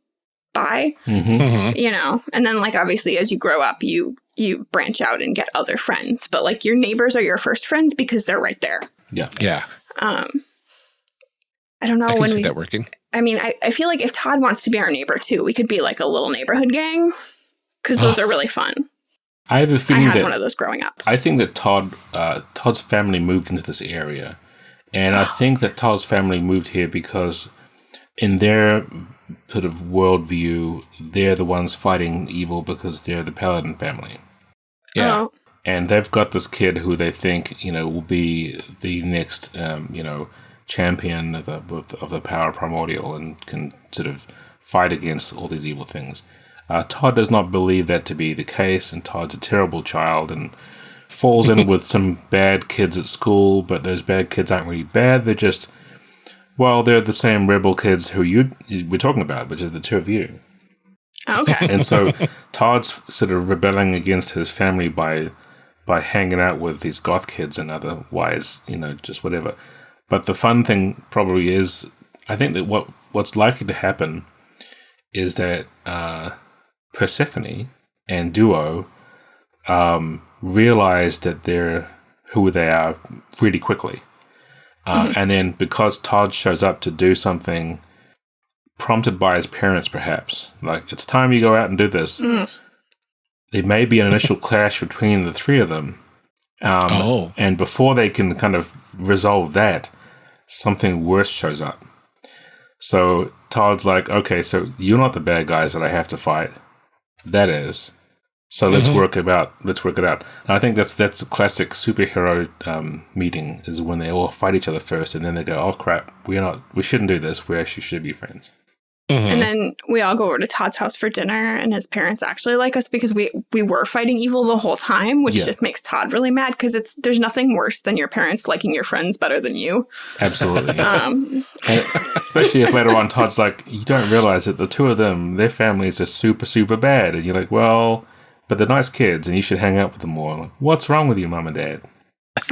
by. Mhm. Mhm. you know? And then like obviously as you grow up you you branch out and get other friends. But like your neighbors are your first friends because they're right there. Yeah. yeah. Um i don't know i can when see we that working. I mean I, I feel like if todd wants to be our neighbor too we could be like a little neighborhood gang because those are really fun. I have a i feeling had that one of those growing up. I think that Todd uh, Todd's family moved into this area, and I think that Todd's family moved here because, in their sort of worldview, they're the ones fighting evil because they're the Paladin family, yeah Oh, and they've got this kid who they think you know will be the next um, you know champion of the of the, of the power primordial and can sort of fight against all these evil things. Uh, Todd does not believe that to be the case, and Todd's a terrible child and falls in with some bad kids at school. But those bad kids aren't really bad; they're just well, they're the same rebel kids who you we're talking about, which is the two of you. okay And so Todd's sort of rebelling against his family by by hanging out with these goth kids and otherwise, you know, just whatever. But the fun thing probably is, I think that what what's likely to happen is that uh, Persephone and Duo um, realize that they're who they are really quickly, uh, and then because Todd shows up to do something prompted by his parents, perhaps like it's time you go out and do this. Mm. There may be an initial clash between the three of them, um, Oh. and before they can kind of resolve that, something worse shows up. So Todd's like, okay, so you're not the bad guys that I have to fight. That is. So let's Mhm. work about let's work it out. And I think that's that's a classic superhero um, meeting is when they all fight each other first, and then they go, "Oh crap, we're not, we shouldn't do this. We actually should be friends." Mhm. and then we all go over to Todd's house for dinner and his parents actually like us because we we were fighting evil the whole time, which Yeah. just makes Todd really mad because it's there's nothing worse than your parents liking your friends better than you. Absolutely. Um, especially if later on Todd's like, you don't realize that the two of them, their families are super, super bad. And you're like, well, but they're nice kids and you should hang out with them more. Like, What's wrong with you, mum and dad?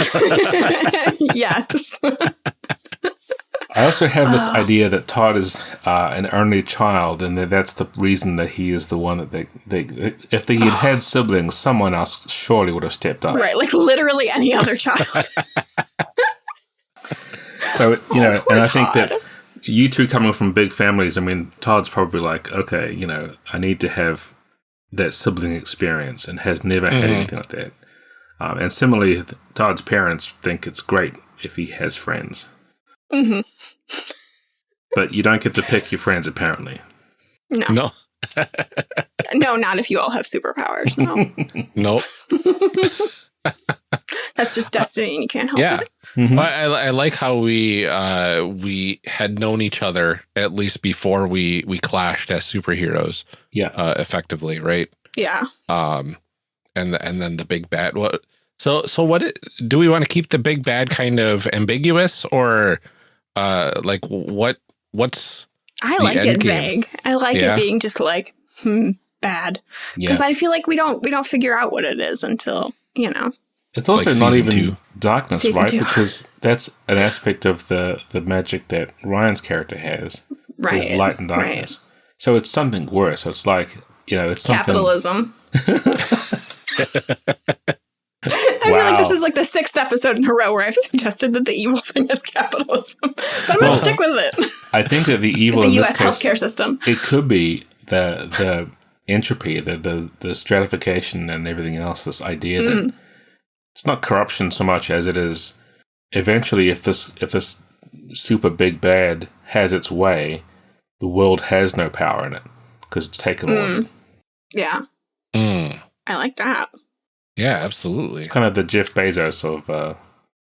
yes. I also have this idea that Todd is uh, an only child, and that that's the reason that he is the one that they, they if they had had siblings, someone else surely would have stepped up. right, like literally any other child. So you know, Oh, poor and I think that you two coming from big families, I mean, Todd's probably like, okay, you know, I need to have that sibling experience, and has never had anything like that. Um, and similarly, Todd's parents think it's great if he has friends, hmm but you don't get to pick your friends apparently. No, No, no, not if you all have superpowers. No, no. that's just destiny, and you can't help Yeah. it. Mhm. I, I like how we uh, we had known each other at least before we we clashed as superheroes, Yeah. uh, effectively, right? Yeah. Um, and the, and then the big bad. What? So so what it- do we want to keep the big bad kind of ambiguous or uh like what what's I like it game. vague. I like Yeah. it being just like hmm, bad Yeah. because I feel like we don't we don't figure out what it is until you know. It's also Like not even two. darkness, Season right? two. Because that's an aspect of the the magic that Ryan's character has. Right. Is light and right. darkness. So it's something worse. So it's like you know, it's something. Capitalism. I feel like this is like the sixth episode in a row where I've suggested that the evil thing is capitalism, but I'm gonna stick with it. I think that the evil the in U.S. this case, healthcare system. it could be the the entropy, the the the stratification, and everything else. This idea Mm. that it's not corruption so much as it is. Eventually, if this if this super big bad has its way, the world has no power in it because it's taken all. of. Yeah, Mm, I like that. yeah, absolutely. It's kind of the Jeff Bezos of uh,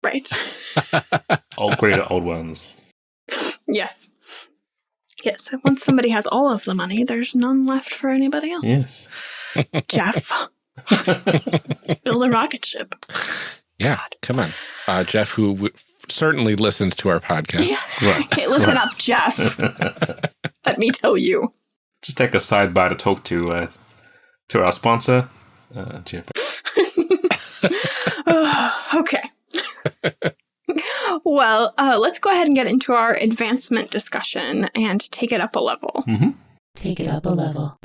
Right. old great old ones. yes. Yes. Once somebody has all of the money, there's none left for anybody else. Yes. Jeff, build a rocket ship. Yeah, come on, uh, Jeff, who w- certainly listens to our podcast. Yeah. Right. Okay, listen up, Jeff. Let me tell you. Just take a side sidebar to talk to uh, to our sponsor, uh, Jeff. okay. Well, uh, let's go ahead and get into our advancement discussion and take it up a level. Take it up a level.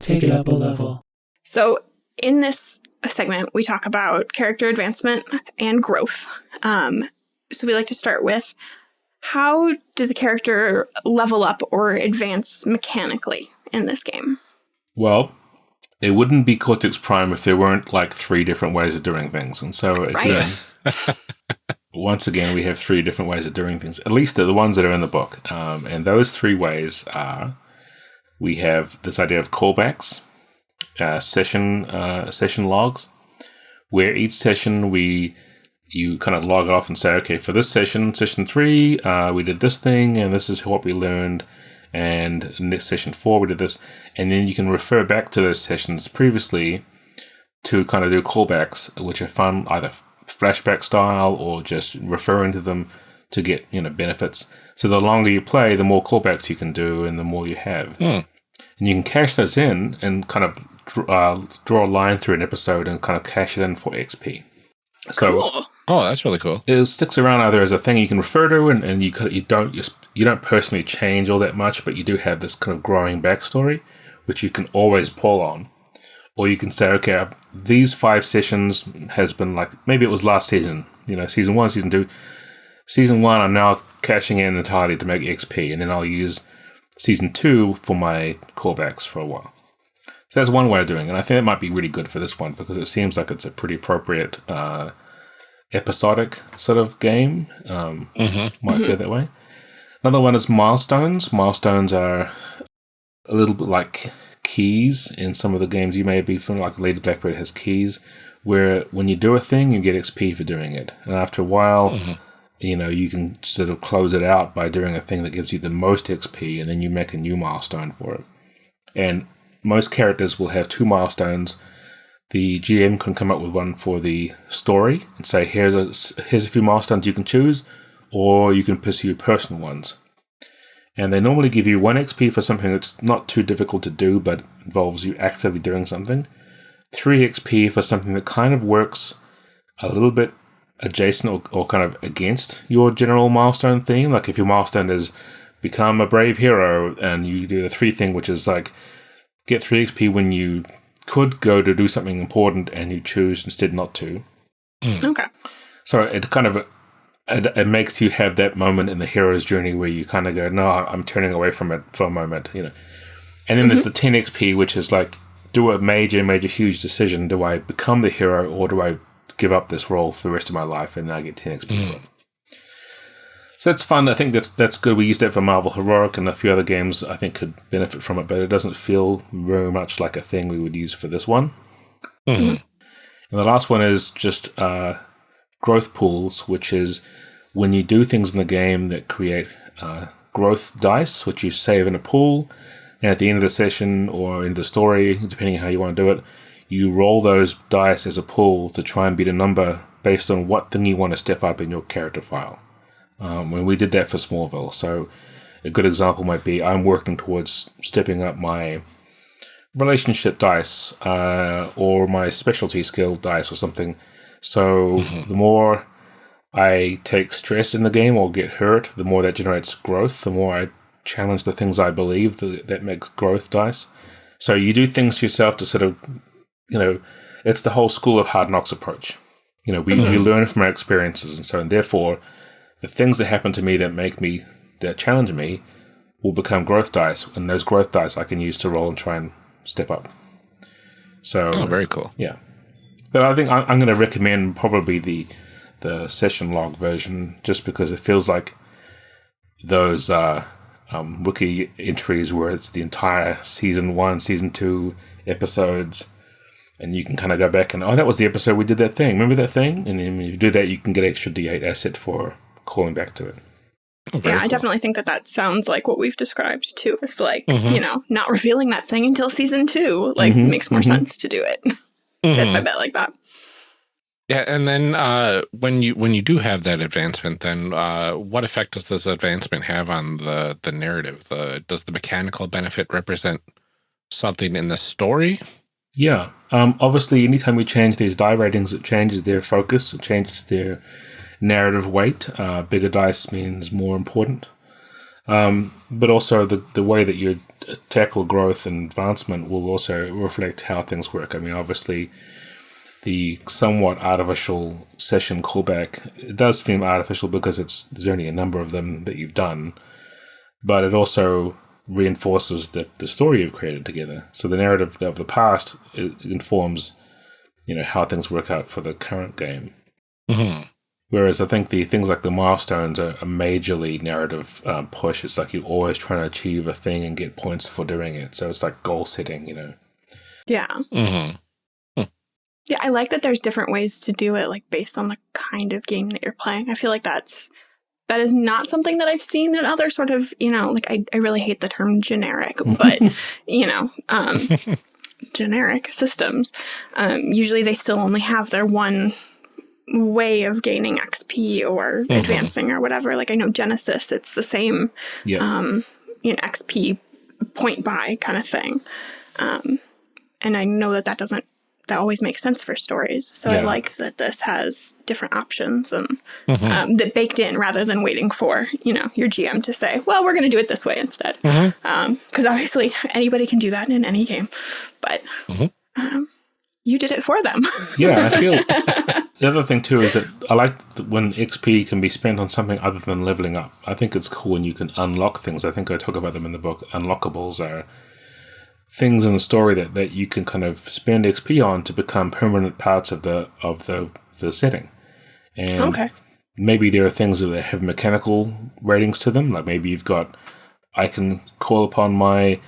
Take it up a level. So, in this segment, we talk about character advancement and growth. Um, so, we like to start with how does a character level up or advance mechanically in this game? Well, it wouldn't be Cortex Prime if there weren't like three different ways of doing things, and so again, once again, we have three different ways of doing things. At least the ones that are in the book, um, and those three ways are: we have this idea of callbacks, uh, session uh, session logs, where each session we you kind of log off and say, okay, for this session, session three, uh, we did this thing, and this is what we learned. And in this session four, we did this, and then you can refer back to those sessions previously to kind of do callbacks, which are fun, either flashback style or just referring to them to get you know benefits. So the longer you play, the more callbacks you can do, and the more you have. Hmm. And you can cash those in and kind of uh, draw a line through an episode and kind of cash it in for XP. So Cool. Oh, that's really cool. it sticks around either as a thing you can refer to, and, and you you don't you, you don't personally change all that much, but you do have this kind of growing backstory, which you can always pull on, or you can say, okay, these five sessions has been like maybe it was last season, you know, season one, season two, season one. I'm now cashing in entirely to make XP, and then I'll use season two for my callbacks for a while. So that's one way of doing it. And I think it might be really good for this one because it seems like it's a pretty appropriate uh, episodic sort of game. Um, Might feel that way. Another one is milestones. Milestones are a little bit like keys in some of the games you may be familiar. Like Lady Blackbird has keys, where when you do a thing, you get XP for doing it, and after a while, mm-hmm. you know, you can sort of close it out by doing a thing that gives you the most XP, and then you make a new milestone for it. And most characters will have two milestones. The GM can come up with one for the story and say, "Here's a here's a few milestones you can choose," or you can pursue personal ones. And they normally give you one XP for something that's not too difficult to do, but involves you actively doing something. Three XP for something that kind of works a little bit adjacent or, or kind of against your general milestone theme. Like if your milestone is become a brave hero, and you do the three thing, which is like get three XP when you could go to do something important and you choose instead not to. Hmm. Okay. So it kind of it, it makes you have that moment in the hero's journey where you kind of go, no, I'm turning away from it for a moment, you know. And then there's the 10 XP, which is like, do a major, major, huge decision. Do I become the hero or do I give up this role for the rest of my life and I get 10 XP for it? So that's fun. I think that's that's good. We used that for Marvel Heroic and a few other games. I think could benefit from it, but it doesn't feel very much like a thing we would use for this one. Mhm. And the last one is just uh, growth pools, which is when you do things in the game that create uh, growth dice, which you save in a pool. And at the end of the session or in the story, depending on how you want to do it, you roll those dice as a pool to try and beat a number based on what thing you want to step up in your character file. Um, when we did that for Smallville, so a good example might be I'm working towards stepping up my relationship dice uh, or my specialty skill dice or something. So mm-hmm. the more I take stress in the game or get hurt, the more that generates growth. The more I challenge the things I believe that, that makes growth dice. So you do things to yourself to sort of, you know, it's the whole school of hard knocks approach. You know, we, we mm-hmm. learn from our experiences, and so and therefore, the things that happen to me that make me that challenge me will become growth dice, and those growth dice I can use to roll and try and step up. So Oh, very cool. yeah, but I think I- I'm going to recommend probably the the session log version just because it feels like those uh, um, wiki entries where it's the entire season one, season two episodes, and you can kind of go back and oh, that was the episode we did that thing. Remember that thing? And then when you do that, you can get extra D8 asset for calling back to it. Oh, very Yeah, I definitely think that that sounds like what we've described too. It's like, Mhm. you know, not revealing that thing until season two. Like, Mhm, makes more mhm. sense to do it bit Mhm. by bit like that. Yeah, and then uh, when you when you do have that advancement, then uh, what effect does this advancement have on the the narrative? The does the mechanical benefit represent something in the story? Yeah. Um, obviously, anytime we change these die ratings, it changes their focus, it changes their narrative weight. Uh, bigger dice means more important. Um, but also, the, the way that you tackle growth and advancement will also reflect how things work. I mean, obviously, the somewhat artificial session callback it does seem artificial because it's there's only a number of them that you've done, but it also reinforces the, the story you've created together. So the narrative of the past informs, you know, how things work out for the current game. Mm-hmm. Whereas I think the things like the milestones are a majorly narrative um, push. It's like you're always trying to achieve a thing and get points for doing it. So it's like goal setting, you know. Yeah. Mm-hmm. Yeah, I like that there's different ways to do it, like based on the kind of game that you're playing. I feel like that's that is not something that I've seen in other sort of, you know, like I, I really hate the term generic, but you know, um generic systems. Um usually they still only have their one way of gaining XP or Mhm. advancing or whatever. Like I know Genesys, it's the same Yeah. um, you know, XP point buy kind of thing. Um, and I know that that doesn't, that always makes sense for stories. So I like that this has different options and Mm-hmm. um, that baked in rather than waiting for, you know, your GM to say, well, we're going to do it this way instead. Because obviously anybody can do that in any game. But Mhm. um, you did it for them. yeah, I feel the other thing too is that I like that when XP can be spent on something other than leveling up. I think it's cool when you can unlock things. I think I talk about them in the book. Unlockables are things in the story that, that you can kind of spend XP on to become permanent parts of the of the the setting. And okay. maybe there are things that have mechanical ratings to them. Like maybe you've got, I can call upon my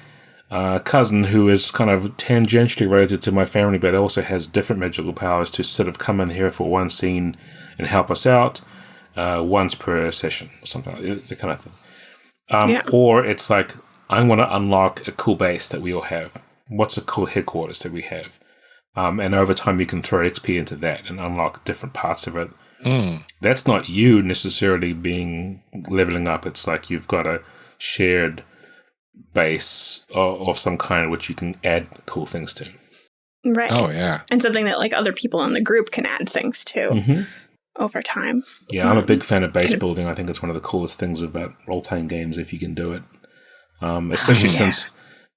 uh, cousin who is kind of tangentially related to my family, but also has different magical powers to sort of come in here for one scene and help us out. uh, once per session or something like that, that kind of thing. Um, Yeah. Or it's like, I want to unlock a cool base that we all have. What's a cool headquarters that we have? Um, and over time, you can throw XP into that and unlock different parts of it. Mm. That's not you necessarily being leveling up. It's like you've got a shared base of, of some kind which you can add cool things to. Right. Oh, yeah. And something that like other people in the group can add things to Mm-hmm. over time. Yeah, I'm a big fan of base building. I think it's one of the coolest things about role playing games if you can do it. Um, especially Yeah. since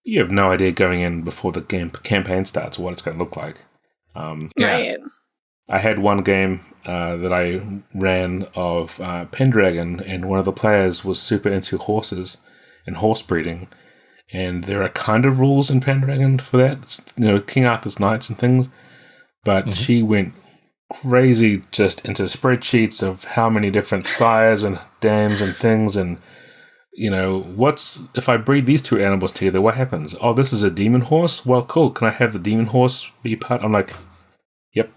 you have no idea going in before the game campaign starts what it's going to look like. Um, Yeah. Right. I had one game uh, that I ran of uh, Pendragon, and one of the players was super into horses and horse breeding. And there are kind of rules in Pendragon for that, It's, you know, King Arthur's Knights and things. But she went crazy just into spreadsheets of how many different sires and dams and things. And you know what's if i breed these two animals together what happens? Oh this is a demon horse? Well cool. Can i have the demon horse be part? I'm like yep.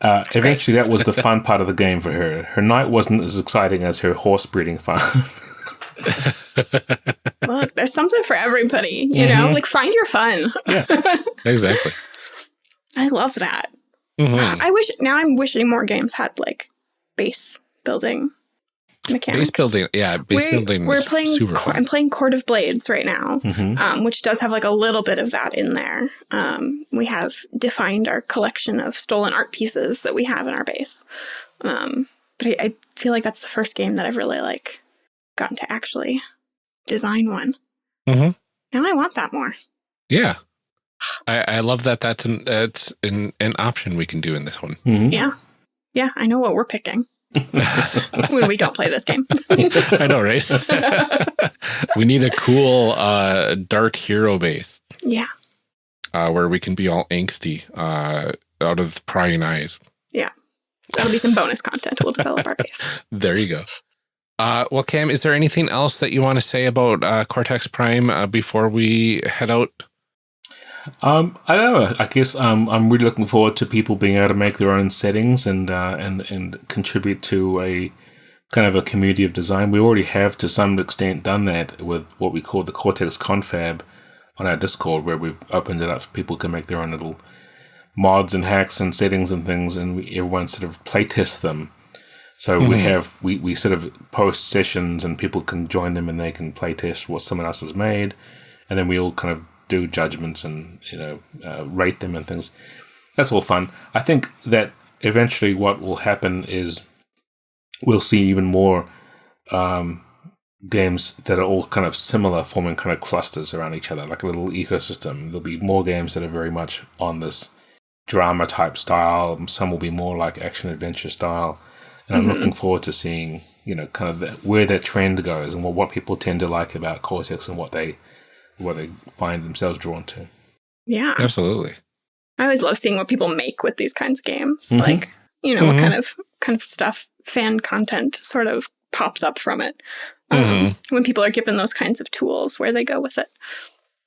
Uh, eventually that was the fun part of the game for her. Her knight wasn't as exciting as her horse breeding farm Look, there's something for everybody, you know? Mhm. Like find your fun. yeah, Exactly. I love that. Mhm. I wish now I'm wishing more games had like base building mechanics. Base building, yeah, base we're, building. We're playing. I'm playing Court of Blades right now, Mhm. um, which does have like a little bit of that in there. Um, we have defined our collection of stolen art pieces that we have in our base, um, but I, I feel like that's the first game that I've really like gotten to actually design one. Mhm. Now I want that more. Yeah, I, I love that. That's an that's an, an option we can do in this one. Mhm. Yeah, yeah, I know what we're picking when we don't play this game. I know, right? we need a cool uh, dark hero base yeah, uh, where we can be all angsty uh, out of prying eyes. Yeah. That'll be some bonus content. We'll develop our base. There you go. Uh, well, Cam, is there anything else that you want to say about uh, Cortex Prime uh, before we head out? Um, I don't know. I guess um, I'm really looking forward to people being able to make their own settings and uh, and and contribute to a kind of a community of design. We already have to some extent done that with what we call the Cortex Confab on our Discord, where we've opened it up so people can make their own little mods and hacks and settings and things, and we, everyone sort of playtest them. So we have we, we sort of post sessions and people can join them and they can playtest what someone else has made, and then we all kind of do judgments and you know uh, rate them and things. That's all fun. I think that eventually what will happen is we'll see even more um, games that are all kind of similar, forming kind of clusters around each other, like a little ecosystem. There'll be more games that are very much on this drama type style. Some will be more like action adventure style. And I'm looking forward to seeing, you know, kind of the, where that trend goes and what, what people tend to like about Cortex and what they what they find themselves drawn to. Yeah. Absolutely. I always love seeing what people make with these kinds of games. Mhm. Like, you know, Mhm. what kind of kind of stuff fan content sort of pops up from it. Um, Mhm. When people are given those kinds of tools, where they go with it.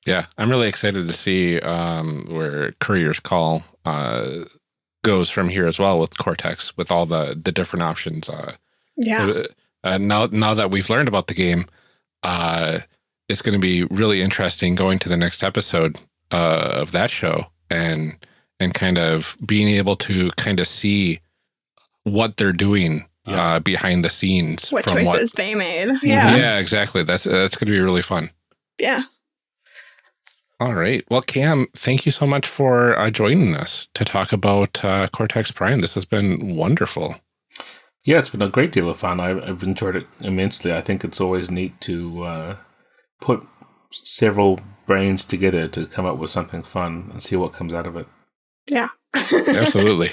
Yeah, I'm really excited to see um, where Courier's Call uh, goes from here as well with Cortex, with all the the different options. Uh, Yeah. uh, uh, now, now that we've learned about the game, uh, it's going to be really interesting going to the next episode uh, of that show and and kind of being able to kind of see what they're doing Yeah. uh, behind the scenes. What from choices they made. Yeah. yeah, exactly. That's that's going to be really fun. Yeah. All right. Well, Cam, thank you so much for uh, joining us to talk about uh, Cortex Prime. This has been wonderful. Yeah, it's been a great deal of fun. I've, I've enjoyed it immensely. I think it's always neat to uh, put several brains together to come up with something fun and see what comes out of it. Yeah. Absolutely.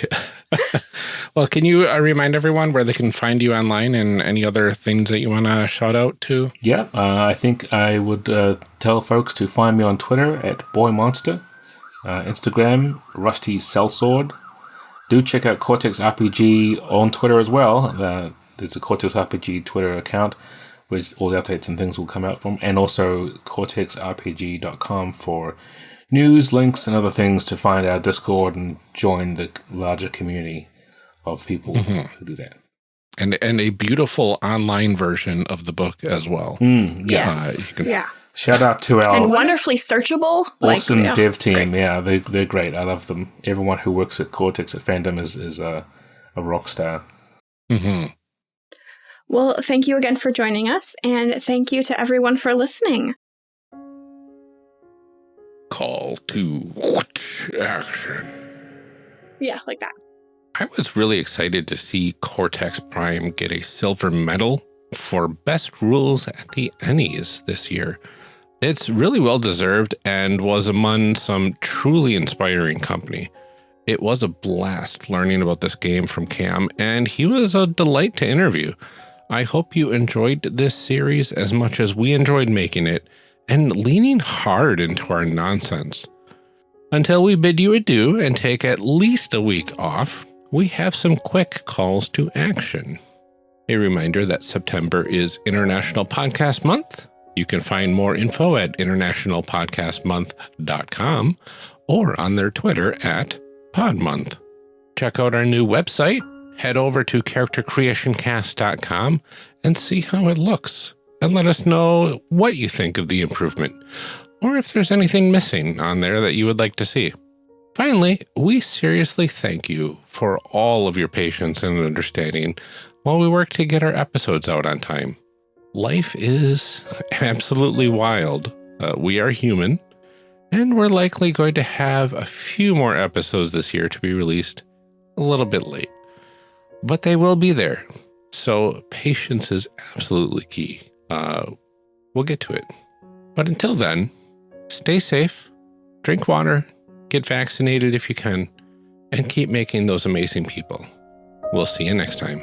well, can you uh, remind everyone where they can find you online and any other things that you want to shout out to? Yeah, uh, I think I would uh, tell folks to find me on Twitter at BoyMonster, uh, Instagram, Rusty Sellsword. Do check out Cortex RPG on Twitter as well. Uh, there's a Cortex RPG Twitter account, which all the updates and things will come out from, and also cortexrpg.com for news, links, and other things to find our Discord and join the larger community of people who do that. And, and a beautiful online version of the book as well. Mm, yeah. Yes. Uh, you can- yeah. Shout out to our and wonderfully searchable. awesome like, yeah, dev team. Yeah, they, they're great. I love them. Everyone who works at Cortex at Fandom is, is a, a rock star. Mhm. Well, thank you again for joining us, and thank you to everyone for listening. Call to action. Yeah, like that. I was really excited to see Cortex Prime get a silver medal for best rules at the ENnies this year. It's really well deserved and was among some truly inspiring company. It was a blast learning about this game from Cam, and he was a delight to interview. I hope you enjoyed this series as much as we enjoyed making it and leaning hard into our nonsense. Until we bid you adieu and take at least a week off, we have some quick calls to action. A reminder that September is International Podcast Month. You can find more info at internationalpodcastmonth.com or on their Twitter at PodMonth. Check out our new website, head over to charactercreationcast.com and see how it looks. And let us know what you think of the improvement, or if there's anything missing on there that you would like to see. Finally, we seriously thank you for all of your patience and understanding while we work to get our episodes out on time. Life is absolutely wild. Uh, we are human, and we're likely going to have a few more episodes this year to be released a little bit late. But they will be there. So patience is absolutely key. Uh, we'll get to it. But until then, stay safe, drink water, get vaccinated if you can, and keep making those amazing people. We'll see you next time.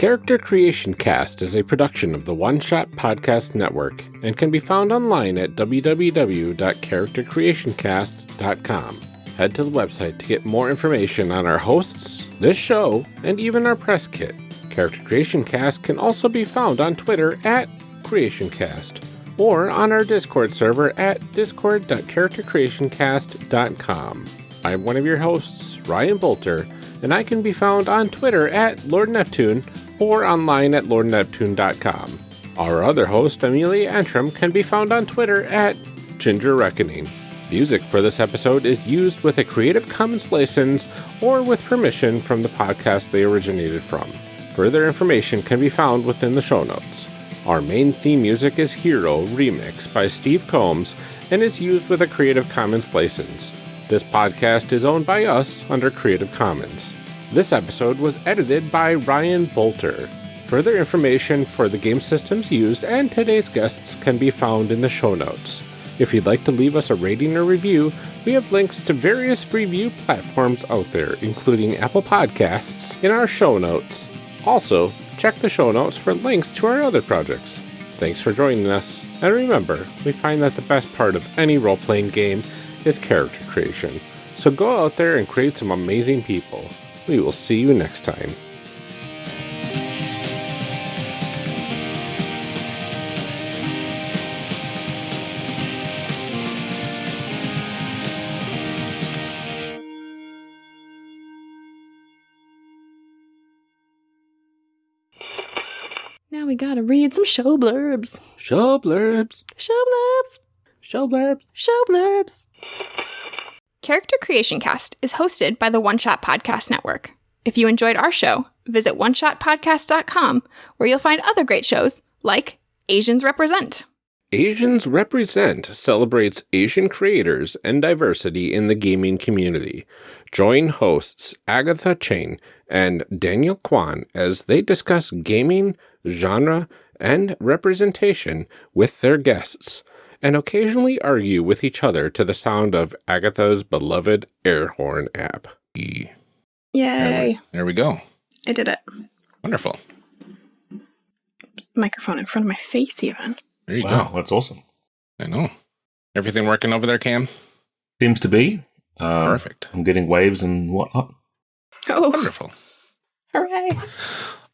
Character Creation Cast is a production of the One Shot Podcast Network and can be found online at www.charactercreationcast.com. Head to the website to get more information on our hosts, this show, and even our press kit. Character Creation Cast can also be found on Twitter at CreationCast or on our Discord server at discord.charactercreationcast.com. I'm one of your hosts, Ryan Boelter, and I can be found on Twitter at Lord Neptune or online at lordneptune.com. Our other host, Amelia Antrim, can be found on Twitter at Ginger Reckoning. Music for this episode is used with a Creative Commons license or with permission from the podcast they originated from. Further information can be found within the show notes. Our main theme music is Hero Remix by Steve Combs and is used with a Creative Commons license. This podcast is owned by us under Creative Commons. This episode was edited by Ryan Boelter. Further information for the game systems used and today's guests can be found in the show notes. If you'd like to leave us a rating or review, we have links to various review platforms out there, including Apple Podcasts, in our show notes. Also, check the show notes for links to our other projects. Thanks for joining us, and remember, we find that the best part of any role playing game is character creation. So go out there and create some amazing people. We will see you next time. Now we gotta read some show blurbs. Show blurbs. Show blurbs. Show blurbs. Show blurbs. Character Creation Cast is hosted by the One Shot Podcast Network. If you enjoyed our show, visit oneshotpodcast.com where you'll find other great shows like Asians Represent. Asians Represent celebrates Asian creators and diversity in the gaming community. Join hosts Agatha Cheng and Daniel Kwan as they discuss gaming, genre, and representation with their guests, and occasionally argue with each other to the sound of Agatha's beloved air horn app. There Yay. we, there we go. I did it. Wonderful. Microphone in front of my face, even. There you Wow, go. that's awesome. I know. Everything working over there, Cam? Seems to be. Um, Perfect. I'm getting waves and whatnot. Oh, Wonderful. hooray.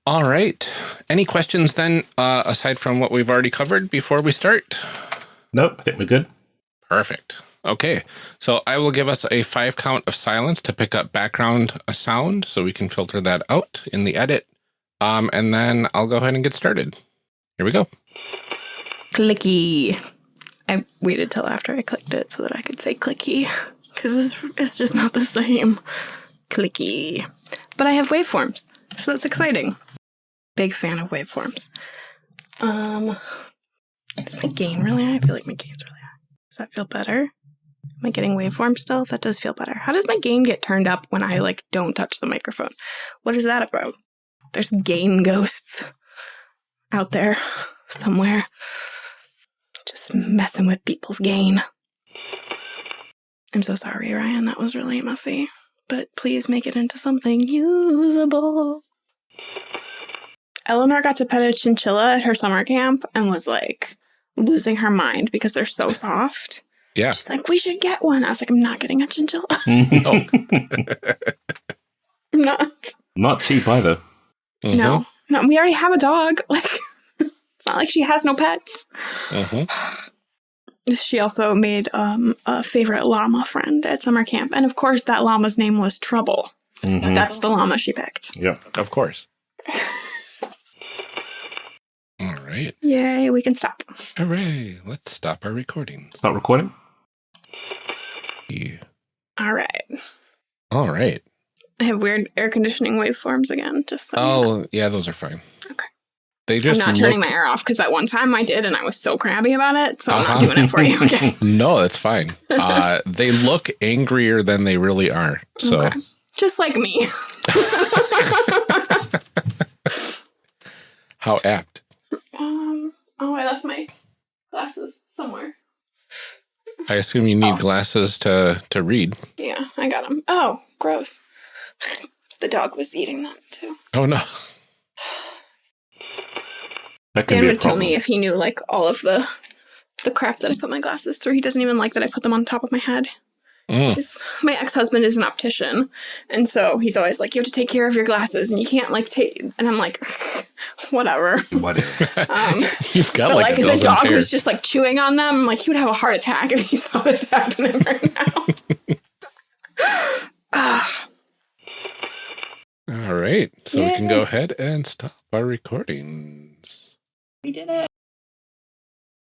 All right. Any questions then, uh, aside from what we've already covered before we start? Nope, I think we're good. Perfect. Okay. So I will give us a five count of silence to pick up background sound so we can filter that out in the edit. Um, and then I'll go ahead and get started. Here we go. Clicky. I waited till after I clicked it so that I could say clicky because it's, it's just not the same. Clicky. But I have waveforms, so that's exciting. Big fan of waveforms. Um, is my gain really high? I feel like my gain's really high. Does that feel better? Am I getting waveform still? That does feel better. How does my gain get turned up when I like don't touch the microphone? What is that about? There's gain ghosts out there somewhere just messing with people's gain. I'm so sorry, Ryan. That was really messy. But please make it into something usable. Eleanor got to pet a chinchilla at her summer camp and was like losing her mind because they're so soft. Yeah. She's like, we should get one. I was like, I'm not getting a chinchilla. no. I'm not. Not cheap either. Mhm. No. No, we already have a dog. Like, it's not like she has no pets. Mhm. She also made um, a favorite llama friend at summer camp. And of course, that llama's name was Trouble. Mhm. That's the llama she picked. Yeah, Of course. All right. Yay, we can stop. Hooray. Let's stop our recording. Stop recording. Yeah. All right. All right. I have weird air conditioning waveforms again, just so you know. Oh, yeah, those are fine. Okay. They just I'm just not turning my air off because that one time I did and I was so crabby about it. So I'm Uh-huh. not doing it for you. Okay. No, it's fine. Uh, they look angrier than they really are. So, Okay. Just like me. how apt. Um, oh, I left my glasses somewhere. I assume you need Oh. glasses to to read. Yeah, I got them. Oh, gross. The dog was eating them too. Oh no. That can Dan would kill problem. me if he knew like all of the the crap that I put my glasses through. He doesn't even like that I put them on top of my head. Mm. My ex husband is an optician, and so he's always like, "You have to take care of your glasses, and you can't like take." And I'm like, "Whatever." Whatever. Um, You've got but like, like, a if dog pairs. was just like chewing on them, I'm like he would have a heart attack if he saw this happening right now. Ah, All right. So we can go ahead and stop our recordings. we did it.